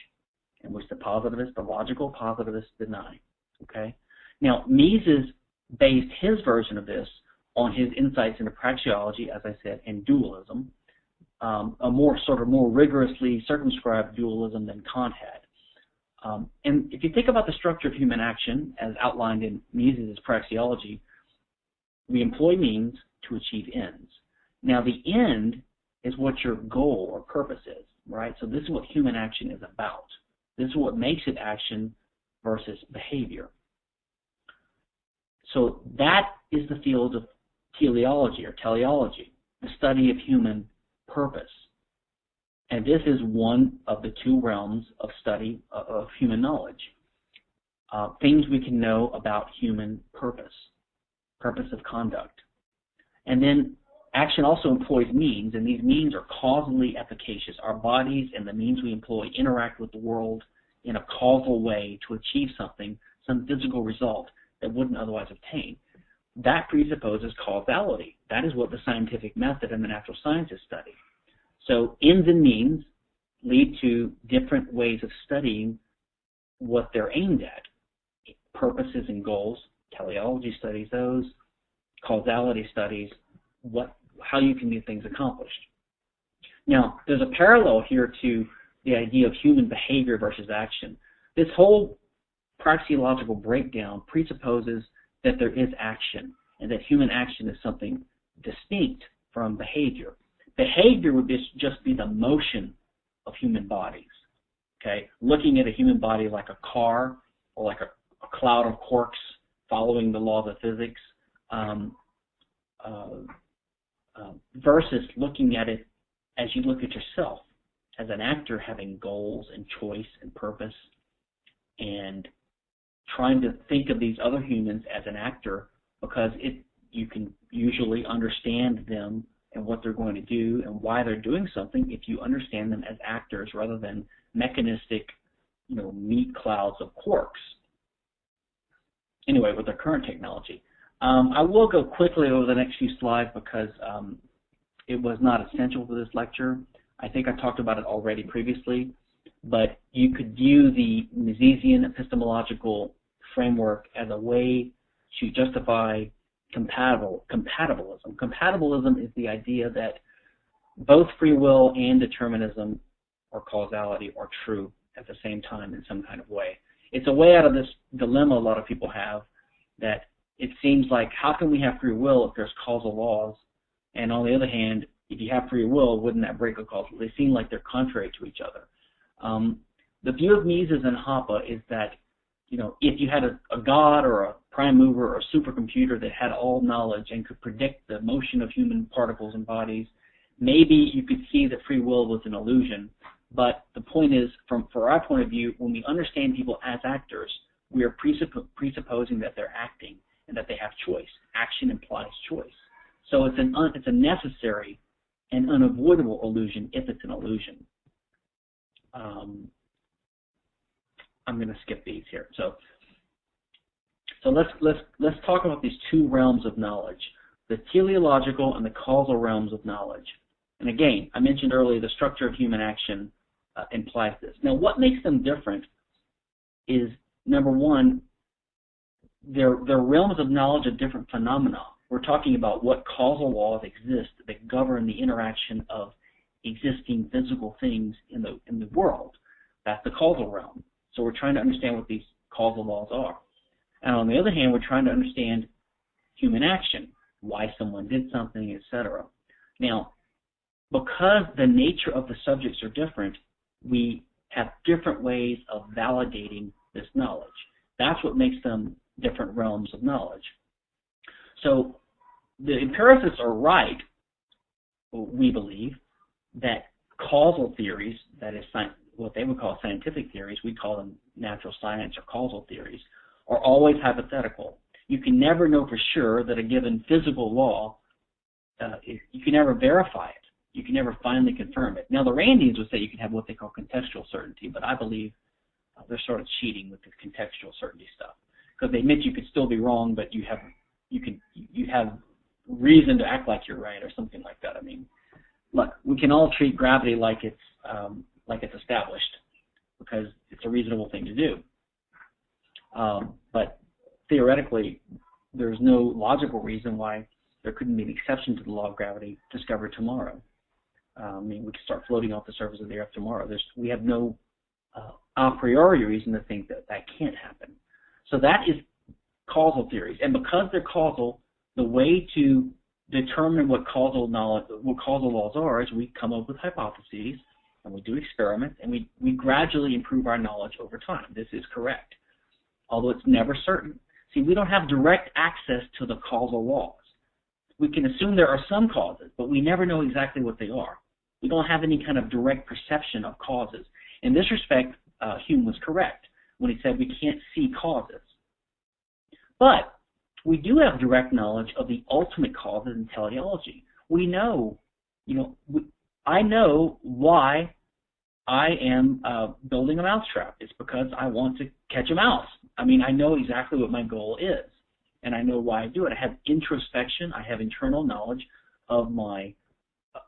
in which the positivists, the logical positivists deny. Okay. Now Mises based his version of this on his insights into praxeology, as I said, and dualism, um, a more sort of more rigorously circumscribed dualism than Kant had. Um, and if you think about the structure of human action as outlined in Mises' praxeology, we employ means to achieve ends. Now the end is what your goal or purpose is, right? So this is what human action is about. This is what makes it action versus behavior. So that is the field of teleology or teleology, the study of human purpose. And this is one of the two realms of study of human knowledge. Uh, things we can know about human purpose, purpose of conduct. And then action also employs means, and these means are causally efficacious. Our bodies and the means we employ interact with the world in a causal way to achieve something, some physical result that wouldn't otherwise obtain. That presupposes causality. That is what the scientific method and the natural sciences study. So ends and means lead to different ways of studying what they're aimed at. Purposes and goals, teleology studies those, causality studies, what how you can get things accomplished. Now, there's a parallel here to the idea of human behavior versus action. This whole praxeological breakdown presupposes that there is action and that human action is something distinct from behavior. Behavior would just be the motion of human bodies. Okay, looking at a human body like a car or like a, a cloud of quarks following the laws of physics, um, uh, uh, versus looking at it as you look at yourself as an actor having goals and choice and purpose and trying to think of these other humans as an actor because it you can usually understand them and what they're going to do and why they're doing something if you understand them as actors rather than mechanistic, you know, meat clouds of quarks. Anyway, with our current technology. Um, I will go quickly over the next few slides because um, it was not essential for this lecture. I think I talked about it already previously, but you could view the Misesian epistemological framework as a way to justify compatible compatibilism. Compatibilism is the idea that both free will and determinism or causality are true at the same time in some kind of way. It's a way out of this dilemma a lot of people have that it seems like how can we have free will if there's causal laws? And on the other hand, if you have free will, wouldn't that break a causal? They seem like they're contrary to each other. Um, the view of Mises and Hoppe is that you know, if you had a, a god or a prime mover or a supercomputer that had all knowledge and could predict the motion of human particles and bodies, maybe you could see that free will was an illusion. But the point is, from for our point of view, when we understand people as actors, we are presupp presupposing that they're acting and that they have choice. Action implies choice. So it's an it's a necessary and unavoidable illusion if it's an illusion. Um, I'm going to skip these here. So, so let's let's let's talk about these two realms of knowledge: the teleological and the causal realms of knowledge. And again, I mentioned earlier the structure of human action uh, implies this. Now, what makes them different is number one, they're realms of knowledge of different phenomena. We're talking about what causal laws exist that govern the interaction of existing physical things in the in the world. That's the causal realm. So we're trying to understand what these causal laws are. And on the other hand, we're trying to understand human action, why someone did something, etc. Now, because the nature of the subjects are different, we have different ways of validating this knowledge. That's what makes them different realms of knowledge. So the empiricists are right, we believe, that causal theories, that is what they would call scientific theories, we call them natural science or causal theories, are always hypothetical. You can never know for sure that a given physical law, uh, you can never verify it. You can never finally confirm it. Now, the Randians would say you can have what they call contextual certainty, but I believe uh, they're sort of cheating with the contextual certainty stuff because they admit you could still be wrong, but you have you can you have reason to act like you're right or something like that. I mean, look, we can all treat gravity like it's um, like it's established because it's a reasonable thing to do. Um, but theoretically, there's no logical reason why there couldn't be an exception to the law of gravity discovered tomorrow. Um, I mean, we could start floating off the surface of the Earth tomorrow. There's, we have no uh, a priori reason to think that that can't happen. So that is causal theories, and because they're causal, the way to determine what causal knowledge, what causal laws are, is we come up with hypotheses and we do experiments, and we, we gradually improve our knowledge over time. This is correct, although it's never certain. See, we don't have direct access to the causal laws. We can assume there are some causes, but we never know exactly what they are. We don't have any kind of direct perception of causes. In this respect, uh, Hume was correct when he said we can't see causes. But we do have direct knowledge of the ultimate causes in teleology. We know, you know, we, I know why I am uh, building a mousetrap. It's because I want to catch a mouse. I mean, I know exactly what my goal is, and I know why I do it. I have introspection. I have internal knowledge of my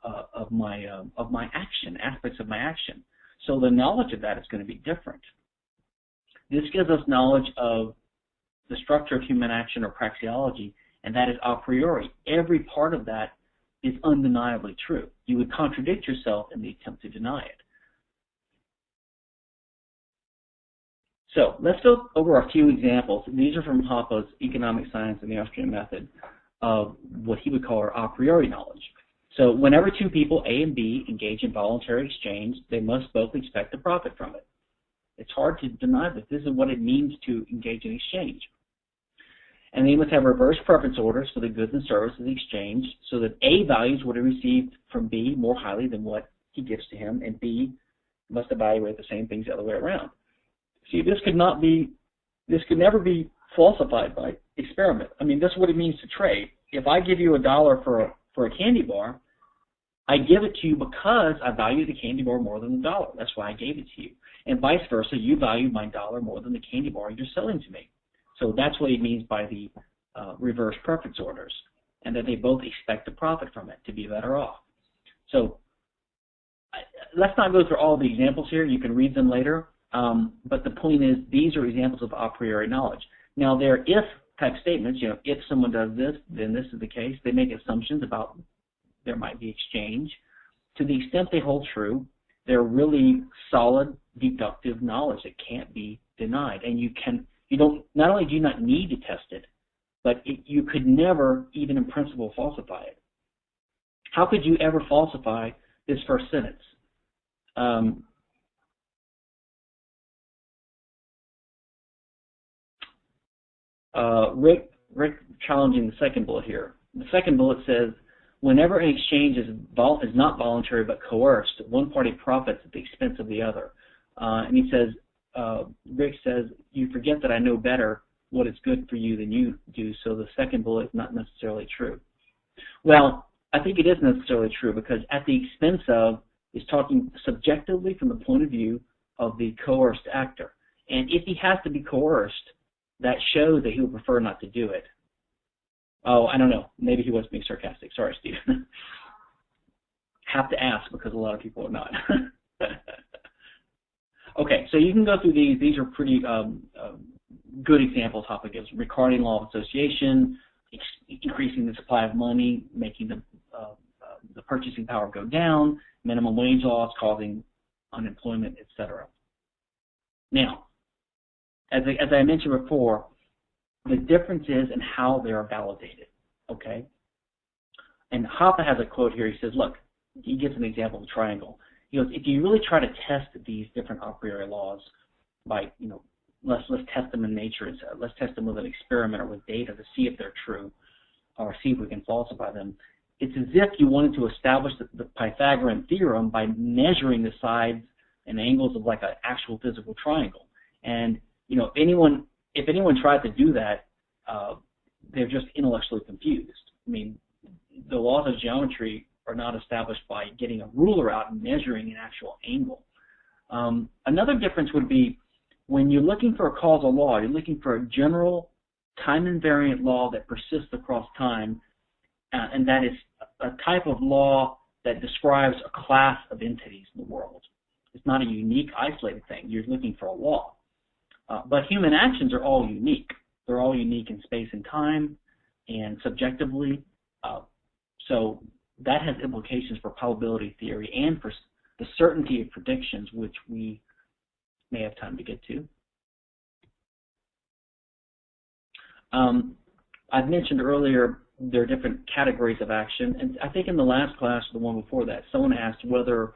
uh, of my uh, of my action, aspects of my action. So the knowledge of that is going to be different. This gives us knowledge of the structure of human action or praxeology, and that is a priori. Every part of that is undeniably true. You would contradict yourself in the attempt to deny it. So let's go over a few examples. These are from Hoppe's Economic Science and the Austrian Method of what he would call our a priori knowledge. So whenever two people, A and B, engage in voluntary exchange, they must both expect a profit from it. It's hard to deny that this is what it means to engage in exchange. And they must have reverse preference orders for the goods and services exchanged so that A values what he received from B more highly than what he gives to him, and B must evaluate the same things the other way around. See, this could not be, this could never be falsified by experiment. I mean, this is what it means to trade. If I give you a dollar for a, for a candy bar, I give it to you because I value the candy bar more than the dollar. That's why I gave it to you. And vice versa, you value my dollar more than the candy bar you're selling to me. So that's what he means by the uh, reverse preference orders, and that they both expect to profit from it to be better off. So I, let's not go through all the examples here. You can read them later. Um, but the point is, these are examples of a priori knowledge. Now, they're if type statements. You know, if someone does this, then this is the case. They make assumptions about there might be exchange. To the extent they hold true, they're really solid deductive knowledge that can't be denied. And you can, you don't, not only do you not need to test it, but it, you could never, even in principle, falsify it. How could you ever falsify this first sentence? Um, uh, Rick, Rick challenging the second bullet here. The second bullet says, whenever an exchange is, is not voluntary but coerced, one party profits at the expense of the other. Uh, and he says, uh, Rick says, you forget that I know better what is good for you than you do, so the second bullet is not necessarily true. Well, I think it is necessarily true because at the expense of is talking subjectively from the point of view of the coerced actor. And if he has to be coerced, that shows that he would prefer not to do it. Oh, I don't know. Maybe he was being sarcastic. Sorry, Steve. *laughs* Have to ask because a lot of people are not. *laughs* okay, so you can go through these. These are pretty um, uh, good examples gives. Ricardian law of association, increasing the supply of money, making the, uh, uh, the purchasing power go down, minimum wage laws causing unemployment, etc. Now, as I, as I mentioned before, the difference is in how they are validated. Okay? And Hoppe has a quote here. He says, look, he gives an example of a triangle. He goes, if you really try to test these different a priori laws by, you know, let's let's test them in nature. Let's test them with an experiment or with data to see if they're true, or see if we can falsify them. It's as if you wanted to establish the, the Pythagorean theorem by measuring the sides and angles of like an actual physical triangle. And you know, if anyone if anyone tried to do that, uh, they're just intellectually confused. I mean, the laws of geometry are not established by getting a ruler out and measuring an actual angle. Um, another difference would be when you're looking for a causal law, you're looking for a general time invariant law that persists across time, uh, and that is a type of law that describes a class of entities in the world. It's not a unique, isolated thing. You're looking for a law. Uh, but human actions are all unique. They're all unique in space and time and subjectively. Uh, so that has implications for probability theory and for the certainty of predictions, which we may have time to get to. Um, I've mentioned earlier there are different categories of action, and I think in the last class, the one before that, someone asked whether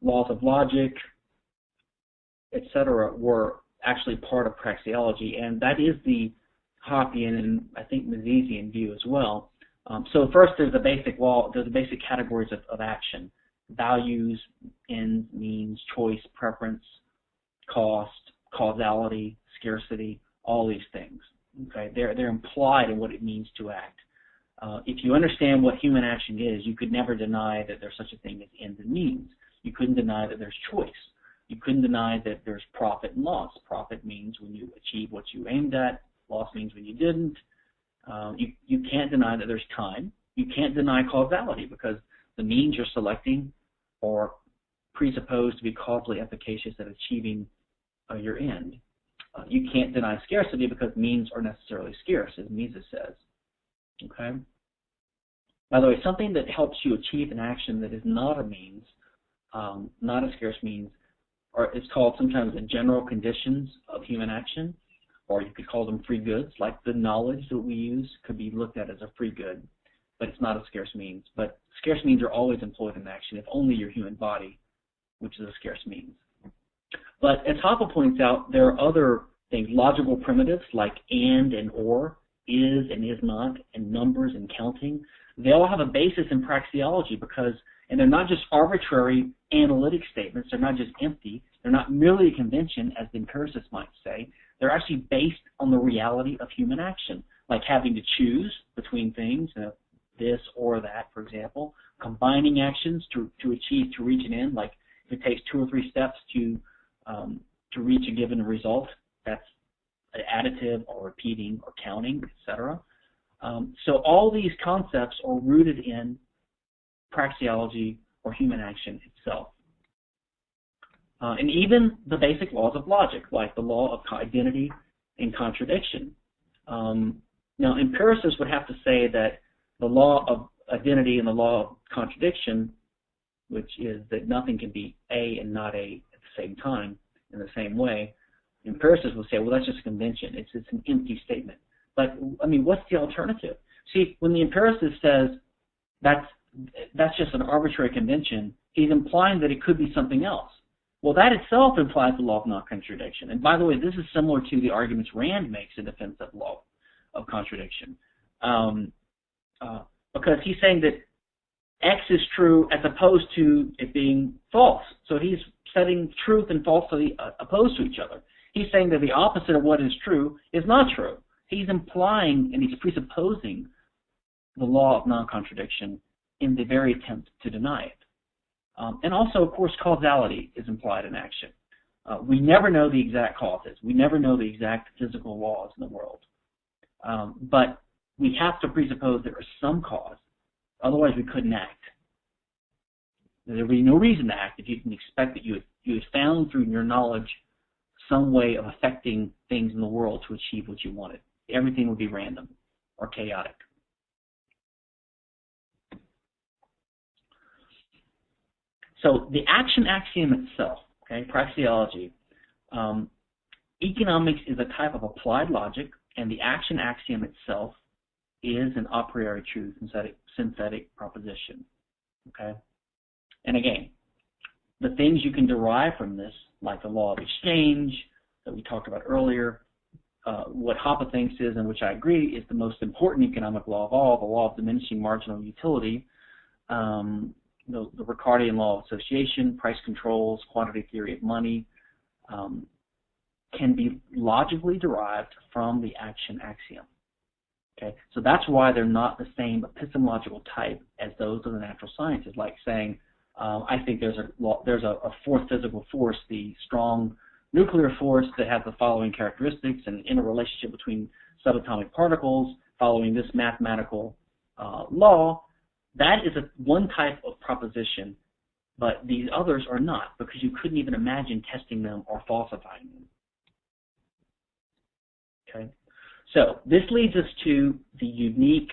laws of logic, etc., were actually part of praxeology, and that is the Hoppian and I think Misesian view as well. Um, so first, there's the basic law, there's the basic categories of, of action: values, ends, means, choice, preference, cost, causality, scarcity, all these things. Okay, they're they're implied in what it means to act. Uh, if you understand what human action is, you could never deny that there's such a thing as ends and means. You couldn't deny that there's choice. You couldn't deny that there's profit and loss. Profit means when you achieve what you aimed at. Loss means when you didn't. Um, you, you can't deny that there's time. You can't deny causality because the means you're selecting are presupposed to be causally efficacious at achieving uh, your end. Uh, you can't deny scarcity because means are necessarily scarce, as Mises says. Okay. By the way, something that helps you achieve an action that is not a means, um, not a scarce means, or is called sometimes the general conditions of human action, or you could call them free goods, like the knowledge that we use could be looked at as a free good, but it's not a scarce means. But scarce means are always employed in action, if only your human body, which is a scarce means. But as Hoppe points out, there are other things, logical primitives like and and or, is and is not, and numbers and counting. They all have a basis in praxeology because, and they're not just arbitrary analytic statements, they're not just empty, they're not merely a convention, as the empiricists might say. They're actually based on the reality of human action, like having to choose between things, this or that, for example, combining actions to, to achieve, to reach an end, like if it takes two or three steps to, um, to reach a given result, that's additive or repeating or counting, etc. Um, so all these concepts are rooted in praxeology or human action itself. Uh, and even the basic laws of logic, like the law of identity and contradiction. Um, now, empiricists would have to say that the law of identity and the law of contradiction, which is that nothing can be A and not A at the same time in the same way, empiricists will say, well, that's just a convention. It's, it's an empty statement. But, I mean, what's the alternative? See, when the empiricist says that's, that's just an arbitrary convention, he's implying that it could be something else. Well, that itself implies the law of non-contradiction. And by the way, this is similar to the arguments Rand makes in defense of law of contradiction. Um, uh, because he's saying that X is true as opposed to it being false. So he's setting truth and falsity uh, opposed to each other. He's saying that the opposite of what is true is not true. He's implying and he's presupposing the law of non-contradiction in the very attempt to deny it. Um, and also, of course, causality is implied in action. Uh, we never know the exact causes. We never know the exact physical laws in the world. Um, but we have to presuppose there is some cause. Otherwise, we couldn't act. There would be no reason to act if you can expect that you had, you had found through your knowledge some way of affecting things in the world to achieve what you wanted. Everything would be random or chaotic. So the action axiom itself, okay, praxeology, um, economics is a type of applied logic, and the action axiom itself is an a priori true synthetic, synthetic proposition. Okay? And again, the things you can derive from this, like the law of exchange that we talked about earlier, uh, what Hoppe thinks is, and which I agree, is the most important economic law of all, the law of diminishing marginal utility, um, the, the, Ricardian law of association, price controls, quantity theory of money, um, can be logically derived from the action axiom. Okay, so that's why they're not the same epistemological type as those of the natural sciences. Like saying, um, I think there's a there's a, a, fourth physical force, the strong nuclear force that has the following characteristics and in a relationship between subatomic particles following this mathematical uh, law. That is a one type of proposition, but these others are not because you couldn't even imagine testing them or falsifying them. Okay. So this leads us to the unique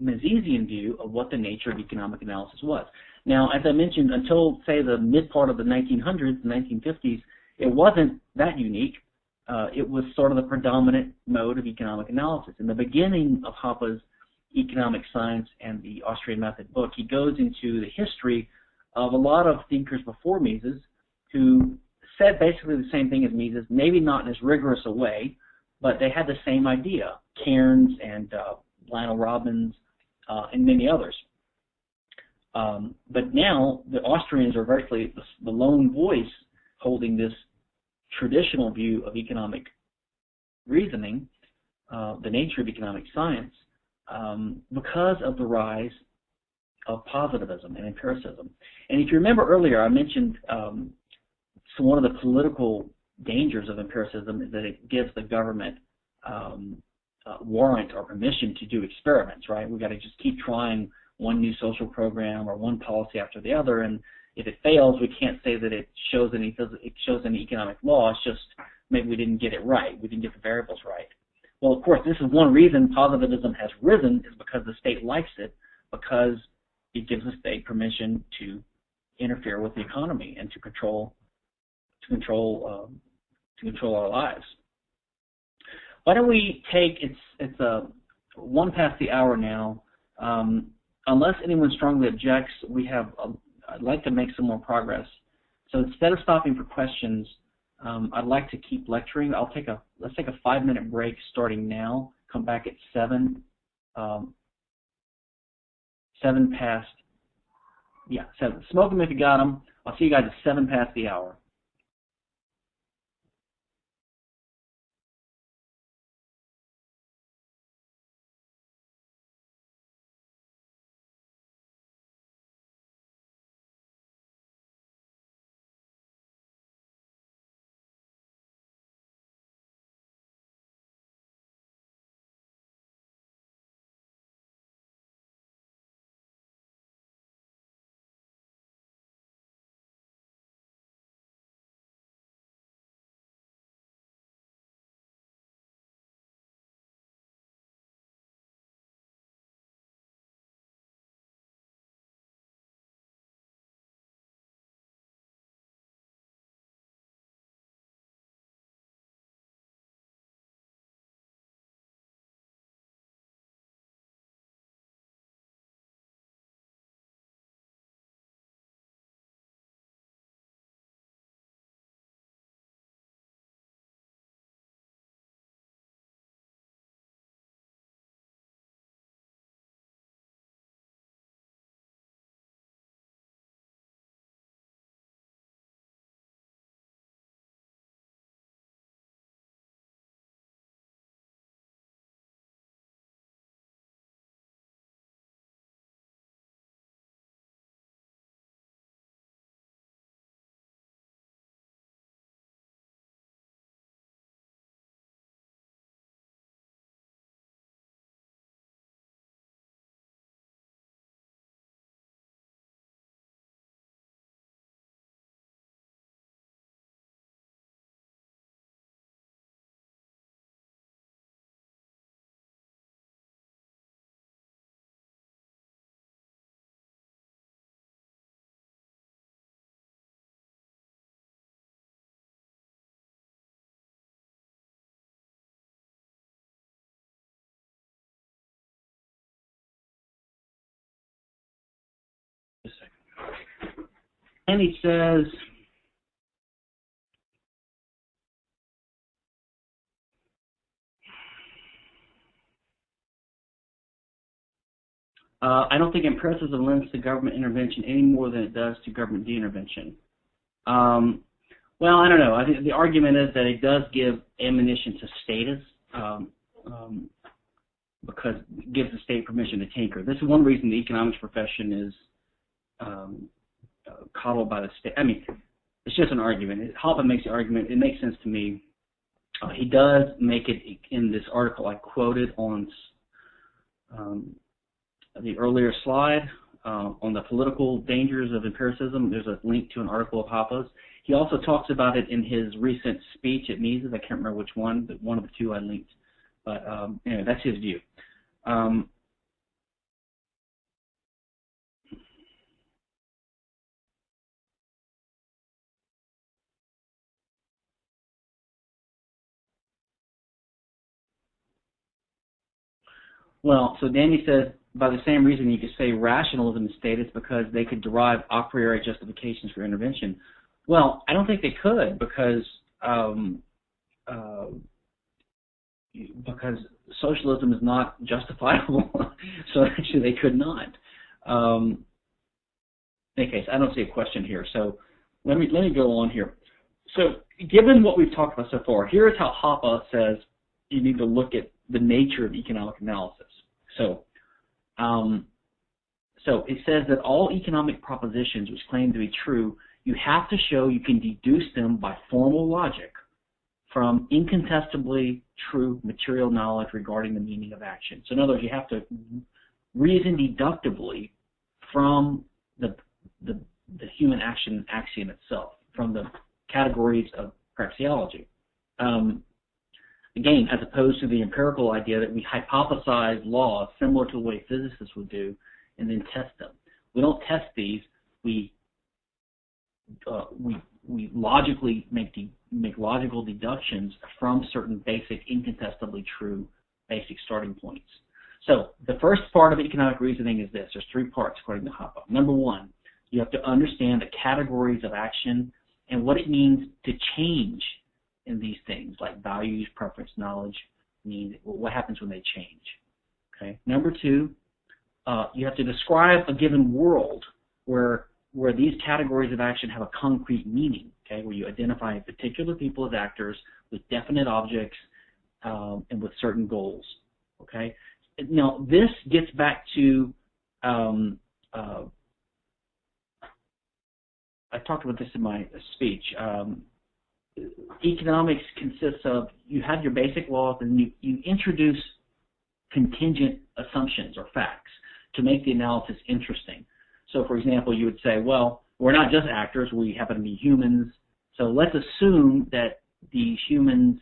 Misesian view of what the nature of economic analysis was. Now, as I mentioned, until, say, the mid part of the 1900s, the 1950s, it wasn't that unique. Uh, it was sort of the predominant mode of economic analysis. In the beginning of Hoppe's Economic Science and the Austrian Method book, he goes into the history of a lot of thinkers before Mises who said basically the same thing as Mises, maybe not in as rigorous a way, but they had the same idea. Cairnes and uh, Lionel Robbins uh, and many others. Um, but now the Austrians are virtually the, lone voice holding this traditional view of economic reasoning, uh, the nature of economic science, um, because of the rise of positivism and empiricism. And if you remember earlier, I mentioned um, so one of the political dangers of empiricism is that it gives the government um, uh, warrant or permission to do experiments, right? We've got to just keep trying one new social program or one policy after the other, and if it fails, we can't say that it shows any it shows any economic law. It's just maybe we didn't get it right. We didn't get the variables right. Well, of course, this is one reason positivism has risen is because the state likes it because it gives the state permission to interfere with the economy and to control to control um, to control our lives. Why don't we take it's it's a uh, one past the hour now. Um, unless anyone strongly objects, we have a, I'd like to make some more progress. So instead of stopping for questions, um, I'd like to keep lecturing. I'll take a let's take a five minute break starting now. Come back at seven. Um, seven past. Yeah, seven. Smoke them if you got them. I'll see you guys at seven past the hour. And he says, uh, I don't think empiricism lends to government intervention any more than it does to government de-intervention. Um, well, I don't know. I think the argument is that it does give ammunition to statists um, um, because it gives the state permission to tinker. This is one reason the economics profession is um, coddled by the state. I mean, it's just an argument. Hoppe makes the argument. It makes sense to me. Uh, he does make it in this article I quoted on um, the earlier slide uh, on the political dangers of empiricism. There's a link to an article of Hoppe's. He also talks about it in his recent speech at Mises. I can't remember which one, but one of the two I linked. But um, anyway, that's his view. Um, Well, so Danny says by the same reason you could say rationalism is statist because they could derive a priori justifications for intervention. Well, I don't think they could because um, uh, because socialism is not justifiable. *laughs* so actually, they could not. Um, in any case, I don't see a question here. So let me let me go on here. So given what we've talked about so far, here's how Hoppe says you need to look at the nature of economic analysis. So, um, so it says that all economic propositions which claim to be true, you have to show you can deduce them by formal logic from incontestably true material knowledge regarding the meaning of action. So in other words, you have to reason deductively from the, the the human action axiom itself from the categories of praxeology. Um, again, as opposed to the empirical idea that we hypothesize laws similar to the way physicists would do and then test them. We don't test these. We uh, we we logically make de- make logical deductions from certain basic, incontestably true basic starting points. So the first part of economic reasoning is this. There's three parts according to Hoppe. Number one, you have to understand the categories of action and what it means to change in these things like values, preference, knowledge, mean what happens when they change. Okay. Number two, uh, you have to describe a given world where where these categories of action have a concrete meaning. Okay, where you identify particular people as actors with definite objects um, and with certain goals. Okay. Now this gets back to um, uh, I talked about this in my speech. Um, economics consists of you have your basic laws and you, you introduce contingent assumptions or facts to make the analysis interesting. So, for example, you would say, well, we're not just actors, we happen to be humans. So let's assume that these humans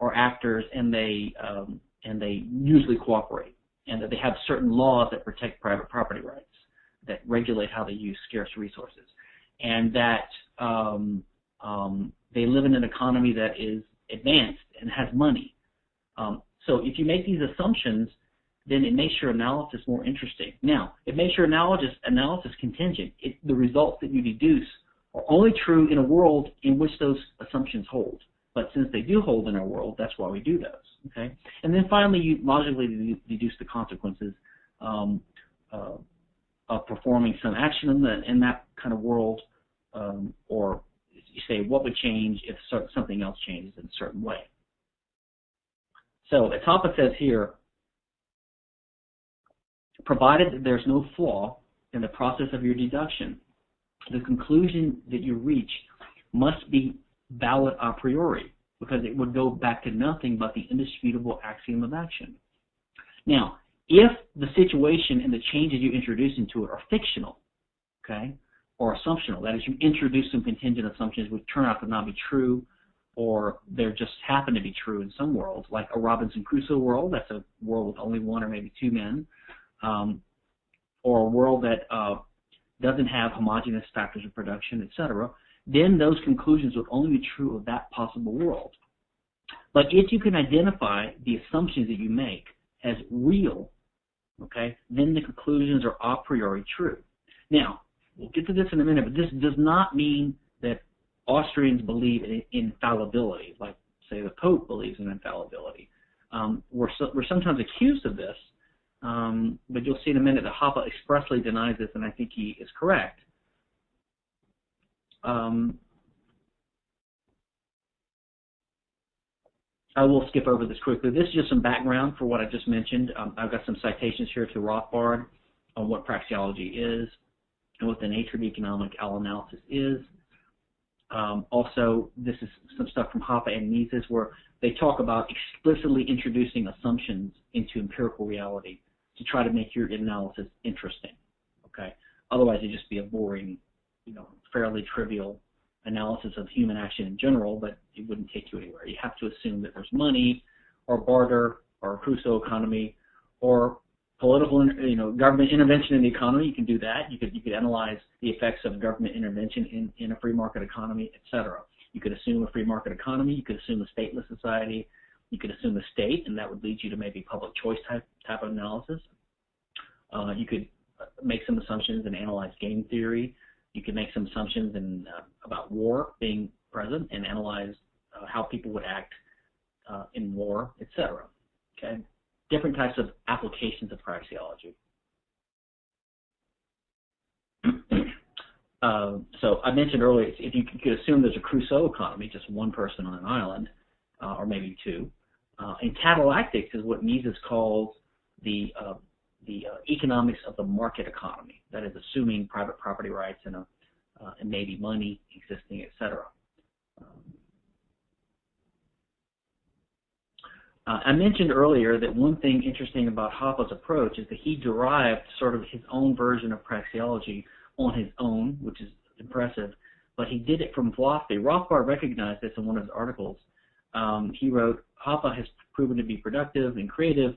are actors and they um, and they usually cooperate, and that they have certain laws that protect private property rights, that regulate how they use scarce resources, and that um, um, they live in an economy that is advanced and has money. Um, so if you make these assumptions, then it makes your analysis more interesting. Now, it makes your analysis, analysis contingent. It, the results that you deduce are only true in a world in which those assumptions hold. But since they do hold in our world, that's why we do those. Okay, and then finally, you logically deduce the consequences um, uh, of performing some action in, the, in that kind of world, um, or you say what would change if something else changes in a certain way. So Hoppe says here, provided that there's no flaw in the process of your deduction, the conclusion that you reach must be valid a priori because it would go back to nothing but the indisputable axiom of action. Now, if the situation and the changes you introduce into it are fictional, okay, or assumptional. That is, you introduce some contingent assumptions which turn out to not be true, or they just happen to be true in some worlds, like a Robinson Crusoe world. That's a world with only one or maybe two men, um, or a world that uh, doesn't have homogeneous factors of production, etc. Then those conclusions would only be true of that possible world. But if you can identify the assumptions that you make as real, okay, then the conclusions are a priori true. Now, We'll get to this in a minute, but this does not mean that Austrians believe in infallibility, like say the Pope believes in infallibility. Um, we're so, we're sometimes accused of this, um, but you'll see in a minute that Hoppe expressly denies this, and I think he is correct. Um, I will skip over this quickly. This is just some background for what I just mentioned. Um, I've got some citations here to Rothbard on what praxeology is and what the nature of economic analysis is. Um, also, this is some stuff from Hoppe and Mises where they talk about explicitly introducing assumptions into empirical reality to try to make your analysis interesting. Okay, otherwise it'd just be a boring, you know, fairly trivial analysis of human action in general, but it wouldn't take you anywhere. You have to assume that there's money, or barter, or Crusoe economy, or political, you know, government intervention in the economy. You can do that. You could you could analyze the effects of government intervention in, in a free market economy, etc. You could assume a free market economy. You could assume a stateless society. You could assume a state, and that would lead you to maybe public choice type type of analysis. Uh, you could uh, make some assumptions and analyze game theory. You could make some assumptions uh, about war being present and analyze uh, how people would act uh, in war, etc. Okay different types of applications of praxeology. *clears throat* uh, so I mentioned earlier, if you could assume there's a Crusoe economy, just one person on an island, uh, or maybe two, uh, and catallactics is what Mises calls the uh, the uh, economics of the market economy. That is, assuming private property rights and, a, uh, and maybe money existing, etc. Um, Uh, I mentioned earlier that one thing interesting about Hoppe's approach is that he derived sort of his own version of praxeology on his own, which is impressive, but he did it from philosophy. Rothbard recognized this in one of his articles. Um, he wrote, Hoppe has proven to be productive and creative,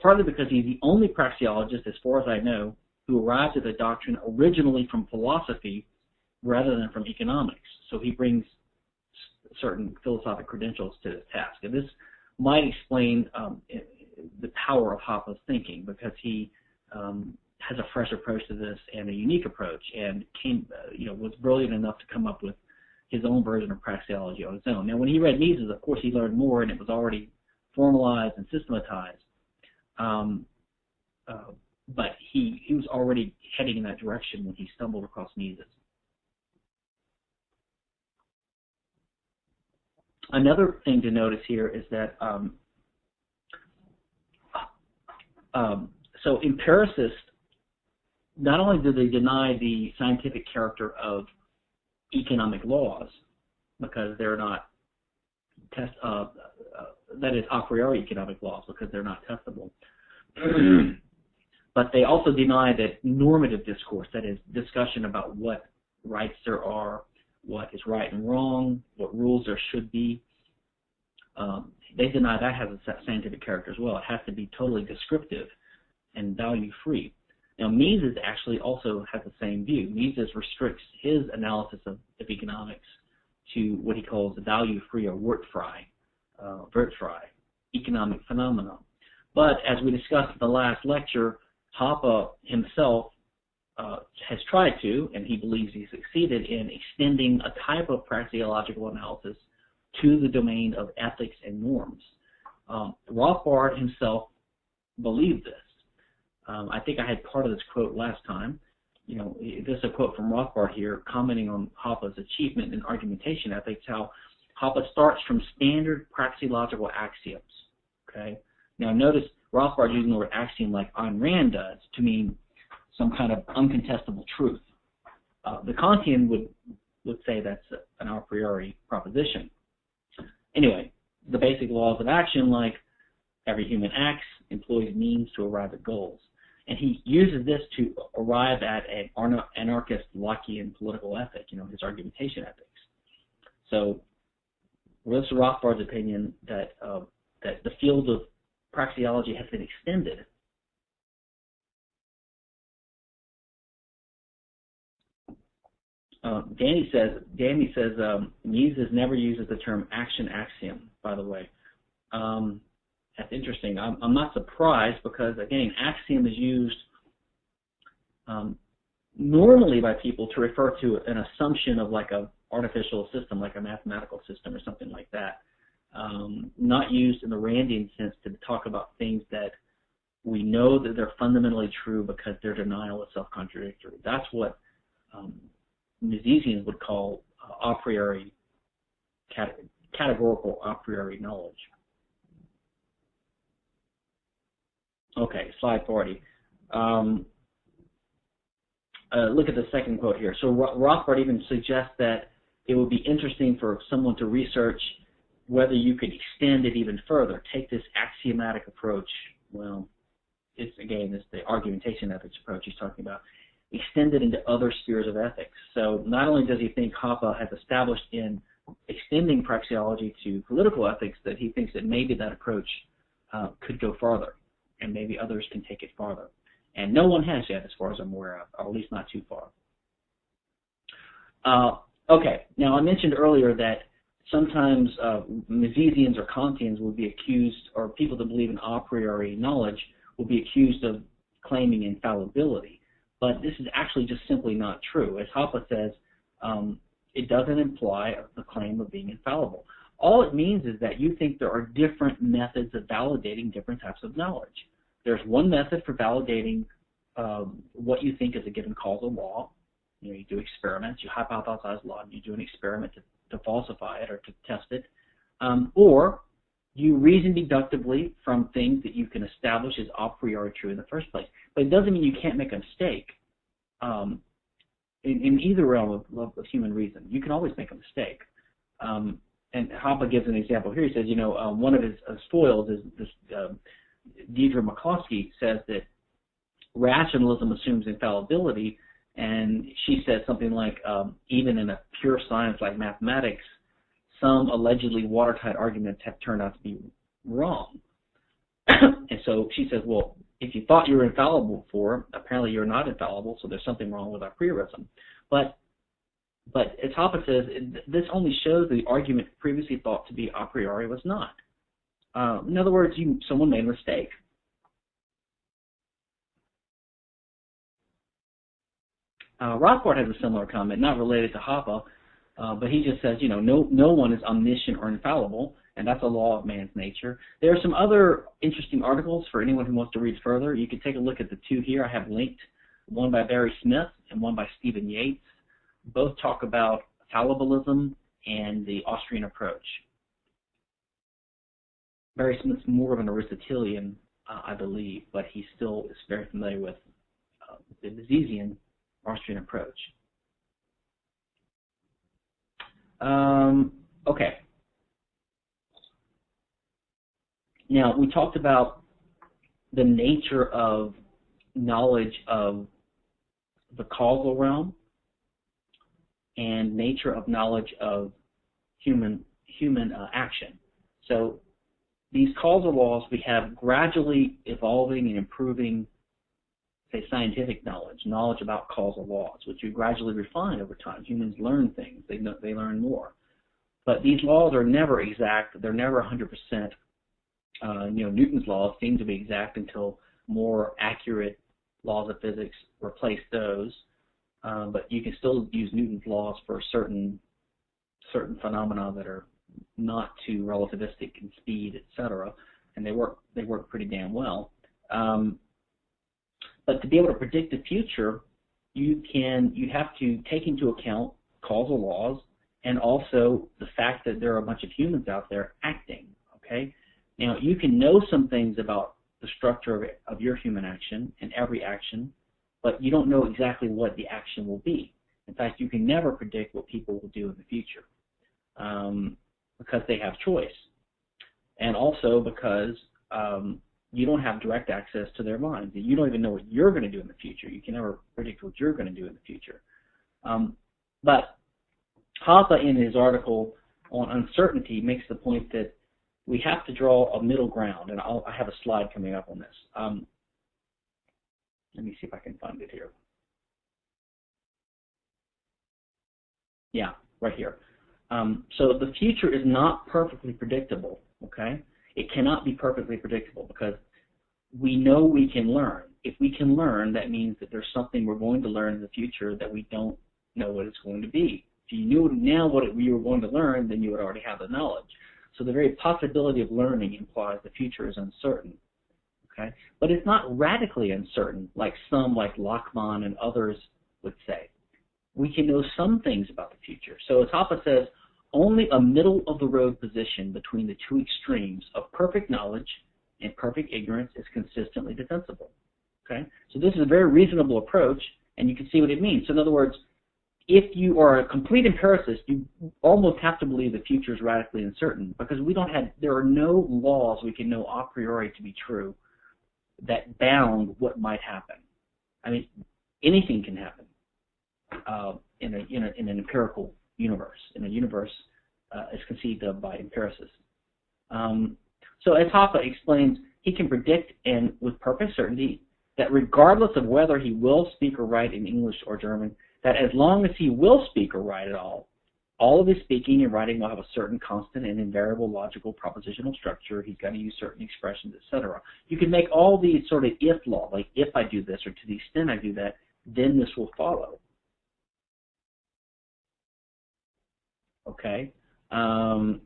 partly because he's the only praxeologist, as far as I know, who arrived at the doctrine originally from philosophy rather than from economics. So he brings certain philosophic credentials to his task. And this might explain um, the power of Hoppe's thinking because he um, has a fresh approach to this and a unique approach, and came, uh, you know, was brilliant enough to come up with his own version of praxeology on his own. Now, when he read Mises, of course, he learned more, and it was already formalized and systematized. Um, uh, but he he was already heading in that direction when he stumbled across Mises. Another thing to notice here is that um, um, so empiricists not only do they deny the scientific character of economic laws because they're not test uh, uh, that is a priori economic laws because they're not testable *clears throat* but they also deny that normative discourse that is discussion about what rights there are what is right and wrong what rules there should be um, they deny that has a scientific character as well it has to be totally descriptive and value free now, Mises actually also has the same view. Mises restricts his analysis of, of economics to what he calls value-free or wertfrei, uh, wertfrei, economic phenomena. But as we discussed in the last lecture, Hoppe himself uh, has tried to, and he believes he succeeded in extending a type of praxeological analysis to the domain of ethics and norms. Um, Rothbard himself believed this. Um, I think I had part of this quote last time. You know, this is a quote from Rothbard here, commenting on Hoppe's achievement in argumentation ethics, how Hoppe starts from standard praxeological axioms. Okay. Now notice Rothbard using the word axiom like Ayn Rand does to mean some kind of uncontestable truth. Uh, the Kantian would would say that's an a priori proposition. Anyway, the basic laws of action, like every human acts, employs means to arrive at goals. And he uses this to arrive at an anarchist Lockean political ethic, you know, his argumentation ethics. So, this is Rothbard's opinion that uh, that the field of praxeology has been extended. Uh, Danny says Danny says um, Mises never uses the term action axiom. By the way, um, that's interesting. I'm, I'm not surprised because, again, axiom is used um, normally by people to refer to an assumption of like a artificial system, like a mathematical system or something like that. Um, not used in the Randian sense to talk about things that we know that they're fundamentally true because their denial is self-contradictory. That's what um, Misesians would call uh, a priori, categorical a priori knowledge. Okay, slide 40. Um, uh, look at the second quote here. So Rothbard even suggests that it would be interesting for someone to research whether you could extend it even further, take this axiomatic approach. Well, it's again, it's the argumentation ethics approach he's talking about. Extend it into other spheres of ethics. So not only does he think Hoppe has established in extending praxeology to political ethics, that he thinks that maybe that approach uh, could go farther and maybe others can take it farther. And no one has yet, as far as I'm aware of, or at least not too far. Uh, okay, now I mentioned earlier that sometimes uh, Misesians or Kantians will be accused, or people that believe in a priori knowledge will be accused of claiming infallibility. But this is actually just simply not true. As Hoppe says, um, it doesn't imply the claim of being infallible. All it means is that you think there are different methods of validating different types of knowledge. There's one method for validating um, what you think is a given causal law. You know, you do experiments, you hypothesize a law, and you do an experiment to, to falsify it or to test it. Um, or you reason deductively from things that you can establish as a priori true in the first place. But it doesn't mean you can't make a mistake um, in, in, either realm of, of, of, human reason. You can always make a mistake. Um, and Hoppe gives an example here. He says, you know, um, one of his uh, foils is this uh, Deirdre McCloskey says that rationalism assumes infallibility And she says something like, um, even in a pure science like mathematics, some allegedly watertight arguments have turned out to be wrong. and so she says, well, if you thought you were infallible before, apparently you're not infallible, so there's something wrong with apriorism. But but as says, this only shows the argument previously thought to be a priori was not. Uh, in other words, you, someone made a mistake. Uh, Rothbard has a similar comment, not related to Hoppe, uh, but he just says, you know, no, no one is omniscient or infallible, and that's a law of man's nature. There are some other interesting articles for anyone who wants to read further. You can take a look at the two here I have linked, one by Barry Smith and one by Stephen Yates. Both talk about fallibilism and the Austrian approach. Barry Smith's more of an Aristotelian, uh, I believe, but he still is very familiar with uh, the Misesian Austrian approach. Um, okay. Now, we talked about the nature of knowledge of the causal realm and nature of knowledge of human human uh, action. So these causal laws we have gradually evolving and improving say, scientific knowledge, knowledge about causal laws, which you gradually refine over time. Humans learn things; they know, they learn more. But these laws are never exact; they're never 100%. Uh, you know, Newton's laws seem to be exact until more accurate laws of physics replace those. Um, but you can still use Newton's laws for certain certain phenomena that are not too relativistic in speed, etc. And they work they work pretty damn well. Um, but to be able to predict the future, you can you have to take into account causal laws and also the fact that there are a bunch of humans out there acting. Okay, now you can know some things about the structure of, of your human action and every action, but you don't know exactly what the action will be. In fact, you can never predict what people will do in the future um, because they have choice, and also because um, you don't have direct access to their minds. You don't even know what you're going to do in the future. You can never predict what you're going to do in the future. Um, but Hoppe, in his article on uncertainty, makes the point that we have to draw a middle ground, and I'll, I have a slide coming up on this. Um, let me see if I can find it here. Yeah, right here. Um, so the future is not perfectly predictable, okay? It cannot be perfectly predictable because we know we can learn. If we can learn, that means that there's something we're going to learn in the future that we don't know what it's going to be. If you knew now what it, you were going to learn, then you would already have the knowledge. So the very possibility of learning implies the future is uncertain. Okay? But it's not radically uncertain like some, like Lachmann and others would say. We can know some things about the future. So as says, only a middle of the road position between the two extremes of perfect knowledge and perfect ignorance is consistently defensible. Okay? So this is a very reasonable approach, and you can see what it means. So in other words, if you are a complete empiricist, you almost have to believe the future is radically uncertain because we don't have, there are no laws we can know a priori to be true that bound what might happen. I mean, anything can happen uh, in, a, in, a, in an empirical universe, in a universe uh, as conceived of by empiricists. Um, so as Hoppe explains, he can predict and with perfect certainty that regardless of whether he will speak or write in English or German, that as long as he will speak or write at all, all of his speaking and writing will have a certain constant and invariable logical propositional structure. He's going to use certain expressions, etc. You can make all these sort of if law, like if I do this or to the extent I do that, then this will follow. Okay. Um,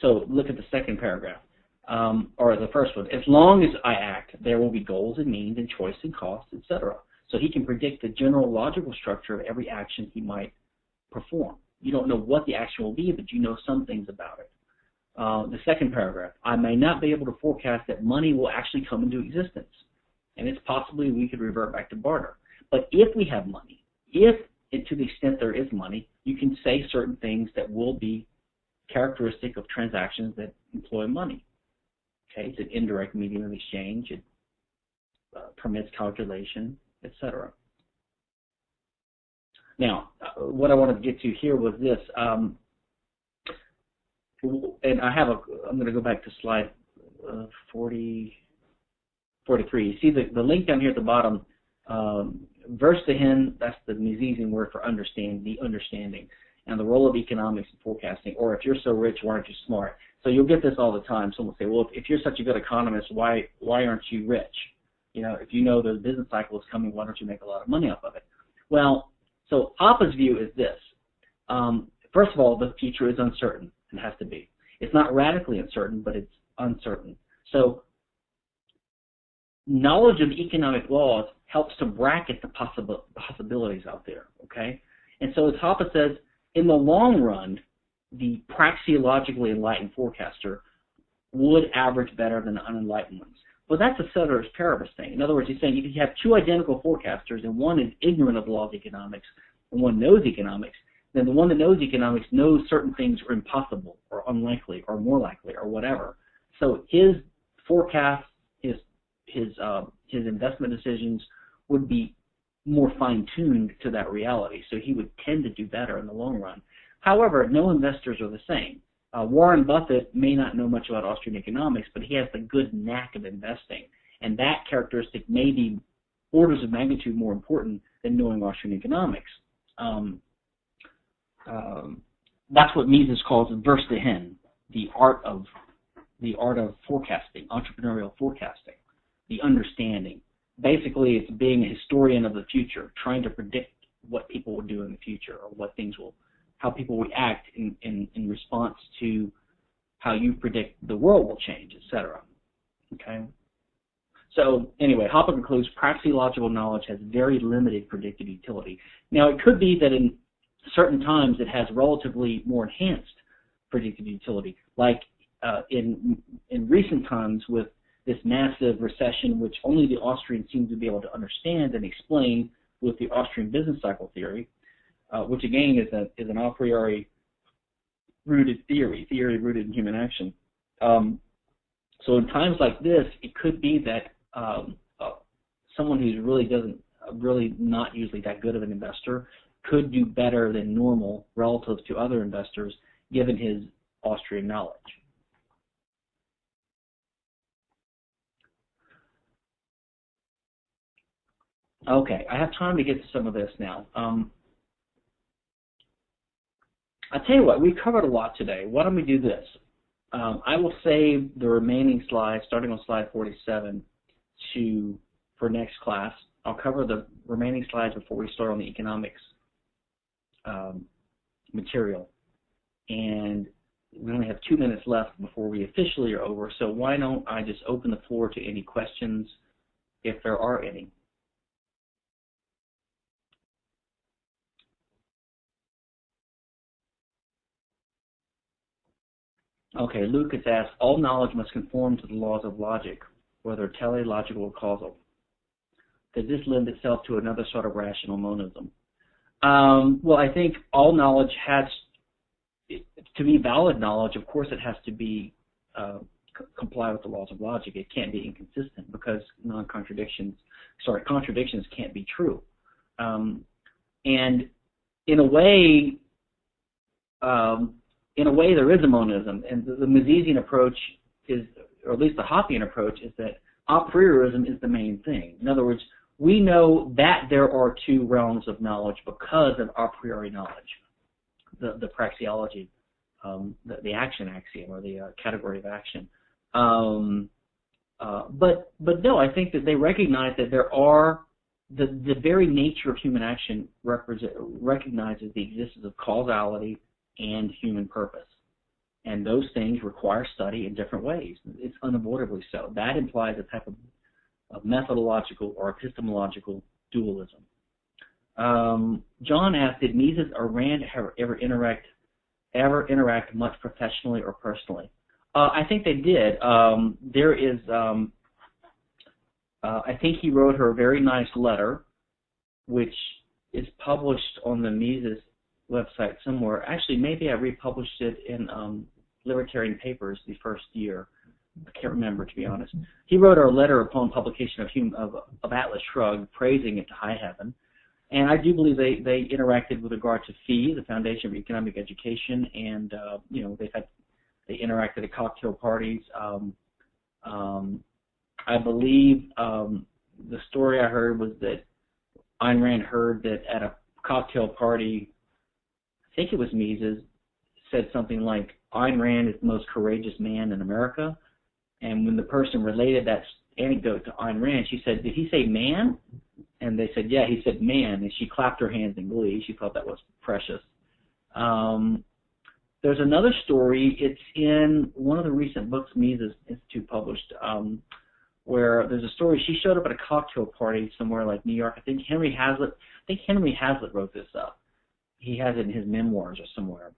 so look at the second paragraph, um, or the first one. As long as I act, there will be goals and means and choice and costs, etc. So he can predict the general logical structure of every action he might perform. You don't know what the action will be, but you know some things about it. Uh, the second paragraph, I may not be able to forecast that money will actually come into existence. And it's possibly we could revert back to barter. But if we have money, if to the extent there is money, you can say certain things that will be characteristic of transactions that employ money. Okay, it's an indirect medium of exchange. It uh, permits calculation, etc. Now, uh, what I wanted to get to here was this, um, and I have a, I'm going to go back to slide uh, 40, 43. You see the, the link down here at the bottom, um, Verstehen, that's the Misesian word for understand, the understanding, and the role of economics in forecasting, or if you're so rich, why aren't you smart? So you'll get this all the time. Someone will say, well, if, if you're such a good economist, why, why aren't you rich? You know, if you know the business cycle is coming, why don't you make a lot of money off of it? Well, so Hoppe's view is this. Um, first of all, the future is uncertain and has to be. It's not radically uncertain, but it's uncertain. So knowledge of economic laws helps to bracket the possibilities out there, okay? And so as Hoppe says, in the long run, the praxeologically enlightened forecaster would average better than the unenlightened ones. Well, that's a ceteris paribus thing. In other words, he's saying if you have two identical forecasters and one is ignorant of the law of economics and one knows economics, then the one that knows economics knows certain things are impossible or unlikely or more likely or whatever. So his forecast, his uh, his investment decisions would be more fine-tuned to that reality. So he would tend to do better in the long run. However, no investors are the same. Uh, Warren Buffett may not know much about Austrian economics, but he has the good knack of investing. And that characteristic may be orders of magnitude more important than knowing Austrian economics. Um, um, that's what Mises calls Verstehen, the art of the art of forecasting, entrepreneurial forecasting, the understanding. Basically, it's being a historian of the future, trying to predict what people will do in the future or what things will how people react in, in, in response to how you predict the world will change, etc. Okay. So anyway, Hoppe concludes praxeological knowledge has very limited predictive utility. Now it could be that in certain times it has relatively more enhanced predictive utility, like uh, in in recent times with this massive recession, which only the Austrians seem to be able to understand and explain with the Austrian business cycle theory uh, which again is, a, is an a priori rooted theory, theory rooted in human action. Um, so in times like this, it could be that um, uh, someone who's really doesn't, uh, really not usually that good of an investor, could do better than normal relative to other investors, given his Austrian knowledge. Okay, I have time to get to some of this now. Um, I'll tell you what, we covered a lot today. Why don't we do this? Um, I will save the remaining slides, starting on slide 47, to for next class. I'll cover the remaining slides before we start on the economics um, material. And we only have two minutes left before we officially are over, so why don't I just open the floor to any questions, if there are any. Okay, Lucas asked, all knowledge must conform to the laws of logic, whether teleological or causal. Does this lend itself to another sort of rational monism? Um, well, I think all knowledge has, to be valid knowledge, of course it has to be uh, comply with the laws of logic. It can't be inconsistent because non-contradictions, sorry, contradictions can't be true. Um, and in a way, um, in a way, there is a monism, and the, the Misesian approach is, or at least the Hoppian approach, is that a priorism is the main thing. In other words, we know that there are two realms of knowledge because of a priori knowledge, the, the praxeology, um, the, the, action axiom, or the uh, category of action. Um, uh, but but no, I think that they recognize that there are the the very nature of human action represent, recognizes the existence of causality and human purpose. And those things require study in different ways. It's unavoidably so. That implies a type of, of methodological or epistemological dualism. Um, John asked, did Mises or Rand ever, ever interact ever interact much professionally or personally? Uh, I think they did. Um, there is, um, uh, I think he wrote her a very nice letter, which is published on the Mises website somewhere. Actually, maybe I republished it in um, Libertarian Papers the first year. I can't remember, to be honest. He wrote a letter upon publication of, of, of Atlas Shrugged, praising it to high heaven. and I do believe they they interacted with regard to FEE, the Foundation for Economic Education, and uh, you know they've had they interacted at cocktail parties. Um, um, I believe um, the story I heard was that Ayn Rand heard that at a cocktail party, think it was Mises, said something like Ayn Rand is the most courageous man in America. And when the person related that anecdote to Ayn Rand, she said, "Did he say man?" And they said, "Yeah, he said man." And she clapped her hands in glee. She thought that was precious. Um, there's another story. It's in one of the recent books Mises Institute published, um, where there's a story. She showed up at a cocktail party somewhere like New York. I think Henry Hazlitt. I think Henry Hazlitt wrote this up. He has it in his memoirs or somewhere.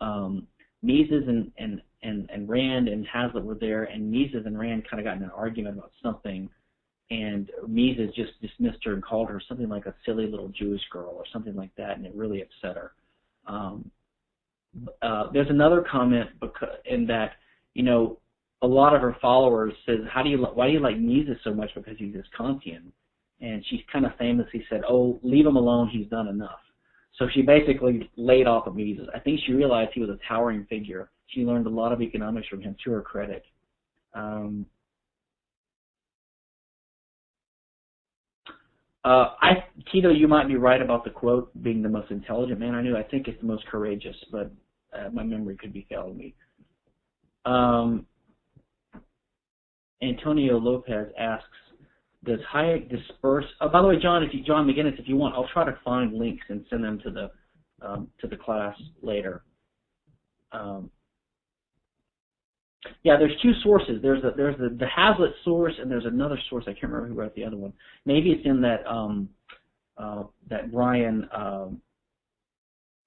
Um, Mises and, and and and Rand and Hazlitt were there, and Mises and Rand kind of got in an argument about something, and Mises just dismissed her and called her something like a silly little Jewish girl or something like that, and it really upset her. Um, uh, there's another comment because in that you know a lot of her followers says how do you why do you like Mises so much because he's this Kantian, and she's kind of famously said oh leave him alone he's done enough. So she basically laid off of Mises. I think she realized he was a towering figure. She learned a lot of economics from him, to her credit. Um, uh, I, Tito, you might be right about the quote being the most intelligent man I knew. I think it's the most courageous, but uh, my memory could be failing me. Um, Antonio Lopez asks, does Hayek disperse? Oh, by the way, John, if you, John McGinnis, if you want, I'll try to find links and send them to the um, to the class later. Um, yeah, there's two sources. There's a, there's the, the Hazlitt source, and there's another source. I can't remember who wrote the other one. Maybe it's in that um, uh, that Brian, um,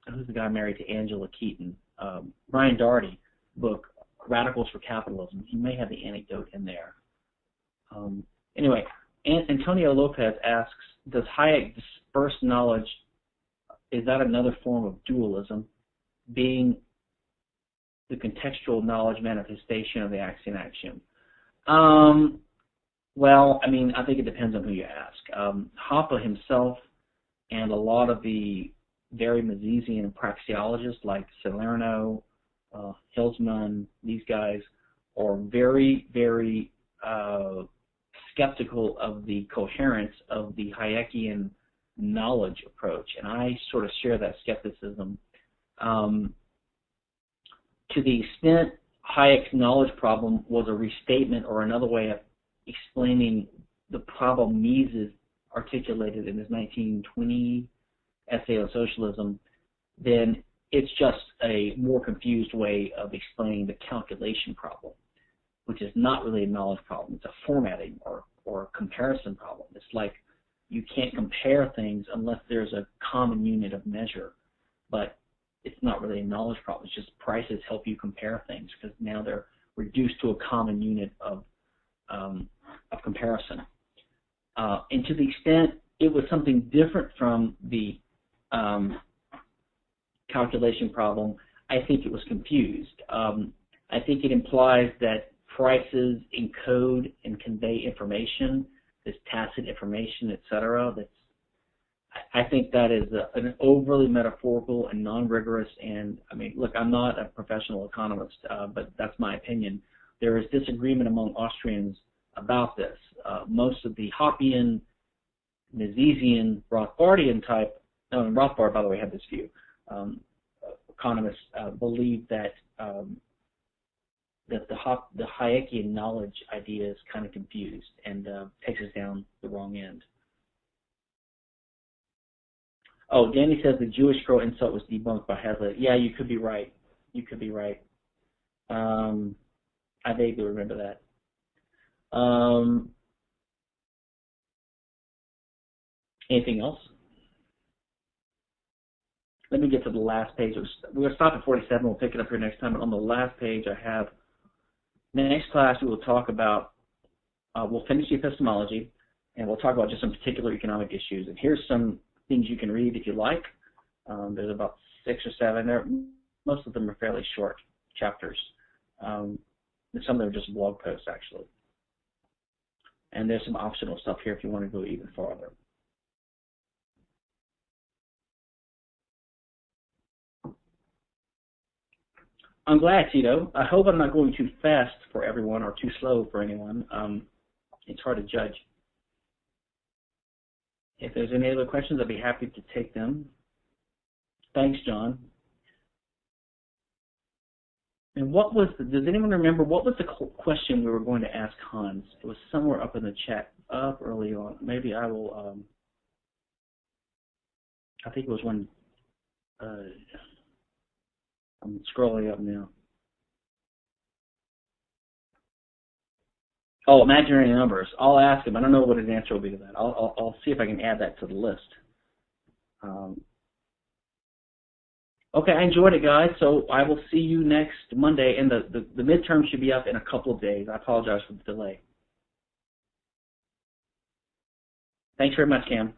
who's the guy married to Angela Keaton, um, Brian Doherty book, Radicals for Capitalism. He may have the anecdote in there. Um, anyway, Antonio Lopez asks, does Hayek disperse knowledge? Is that another form of dualism, being the contextual knowledge manifestation of the axiom axiom? Um, well, I mean, I think it depends on who you ask. Um, Hoppe himself and a lot of the very Misesian praxeologists like Salerno, uh, Hülsmann, these guys are very, very uh, skeptical of the coherence of the Hayekian knowledge approach, and I sort of share that skepticism. Um, to the extent Hayek's knowledge problem was a restatement or another way of explaining the problem Mises articulated in his 1920 essay on socialism, then it's just a more confused way of explaining the calculation problem which is not really a knowledge problem. It's a formatting comparison problem. It's like you can't compare things unless there's a common unit of measure. But it's not really a knowledge problem. It's just prices help you compare things because now they're reduced to a common unit of um, of comparison. Uh, and to the extent it was something different from the um, calculation problem, I think it was confused. Um, I think it implies that prices encode and convey information, tacit information, etc. That's I think that is a, an overly metaphorical and non-rigorous. And I mean, look, I'm not a professional economist, uh, but that's my opinion. There is disagreement among Austrians about this. Uh, most of the Hoppian, Misesian, Rothbardian type, no, Rothbard, by the way, had this view. Um, economists uh, believe that um, that the the Hayekian knowledge idea is kind of confused and uh, takes us down the wrong end. Oh, Danny says the Jewish girl insult was debunked by Hazlitt. Yeah, you could be right. You could be right. Um, I vaguely remember that. Um, anything else? Let me get to the last page. We're going to stop at 47. We'll pick it up here next time. But on the last page, I have Next class, we will talk about, uh, we'll finish the epistemology, and we'll talk about just some particular economic issues. And here's some things you can read if you like. Um, there's about six or seven. There, most of them are fairly short chapters. Um, some of them are just blog posts, actually. And there's some optional stuff here if you want to go even farther. I'm glad, Tito. I hope I'm not going too fast for everyone or too slow for anyone. Um, it's hard to judge. If there's any other questions, I'd be happy to take them. Thanks, John. And what was the, does anyone remember, what was the question we were going to ask Hans? It was somewhere up in the chat, up early on. Maybe I will, um, I think it was when, uh, I'm scrolling up now. Oh, imaginary numbers. I'll ask him. I don't know what his answer will be to that. I'll, I'll, I'll see if I can add that to the list. Um, okay, I enjoyed it, guys. So I will see you next Monday, and the, the, the midterm should be up in a couple of days. I apologize for the delay. Thanks very much, Cam.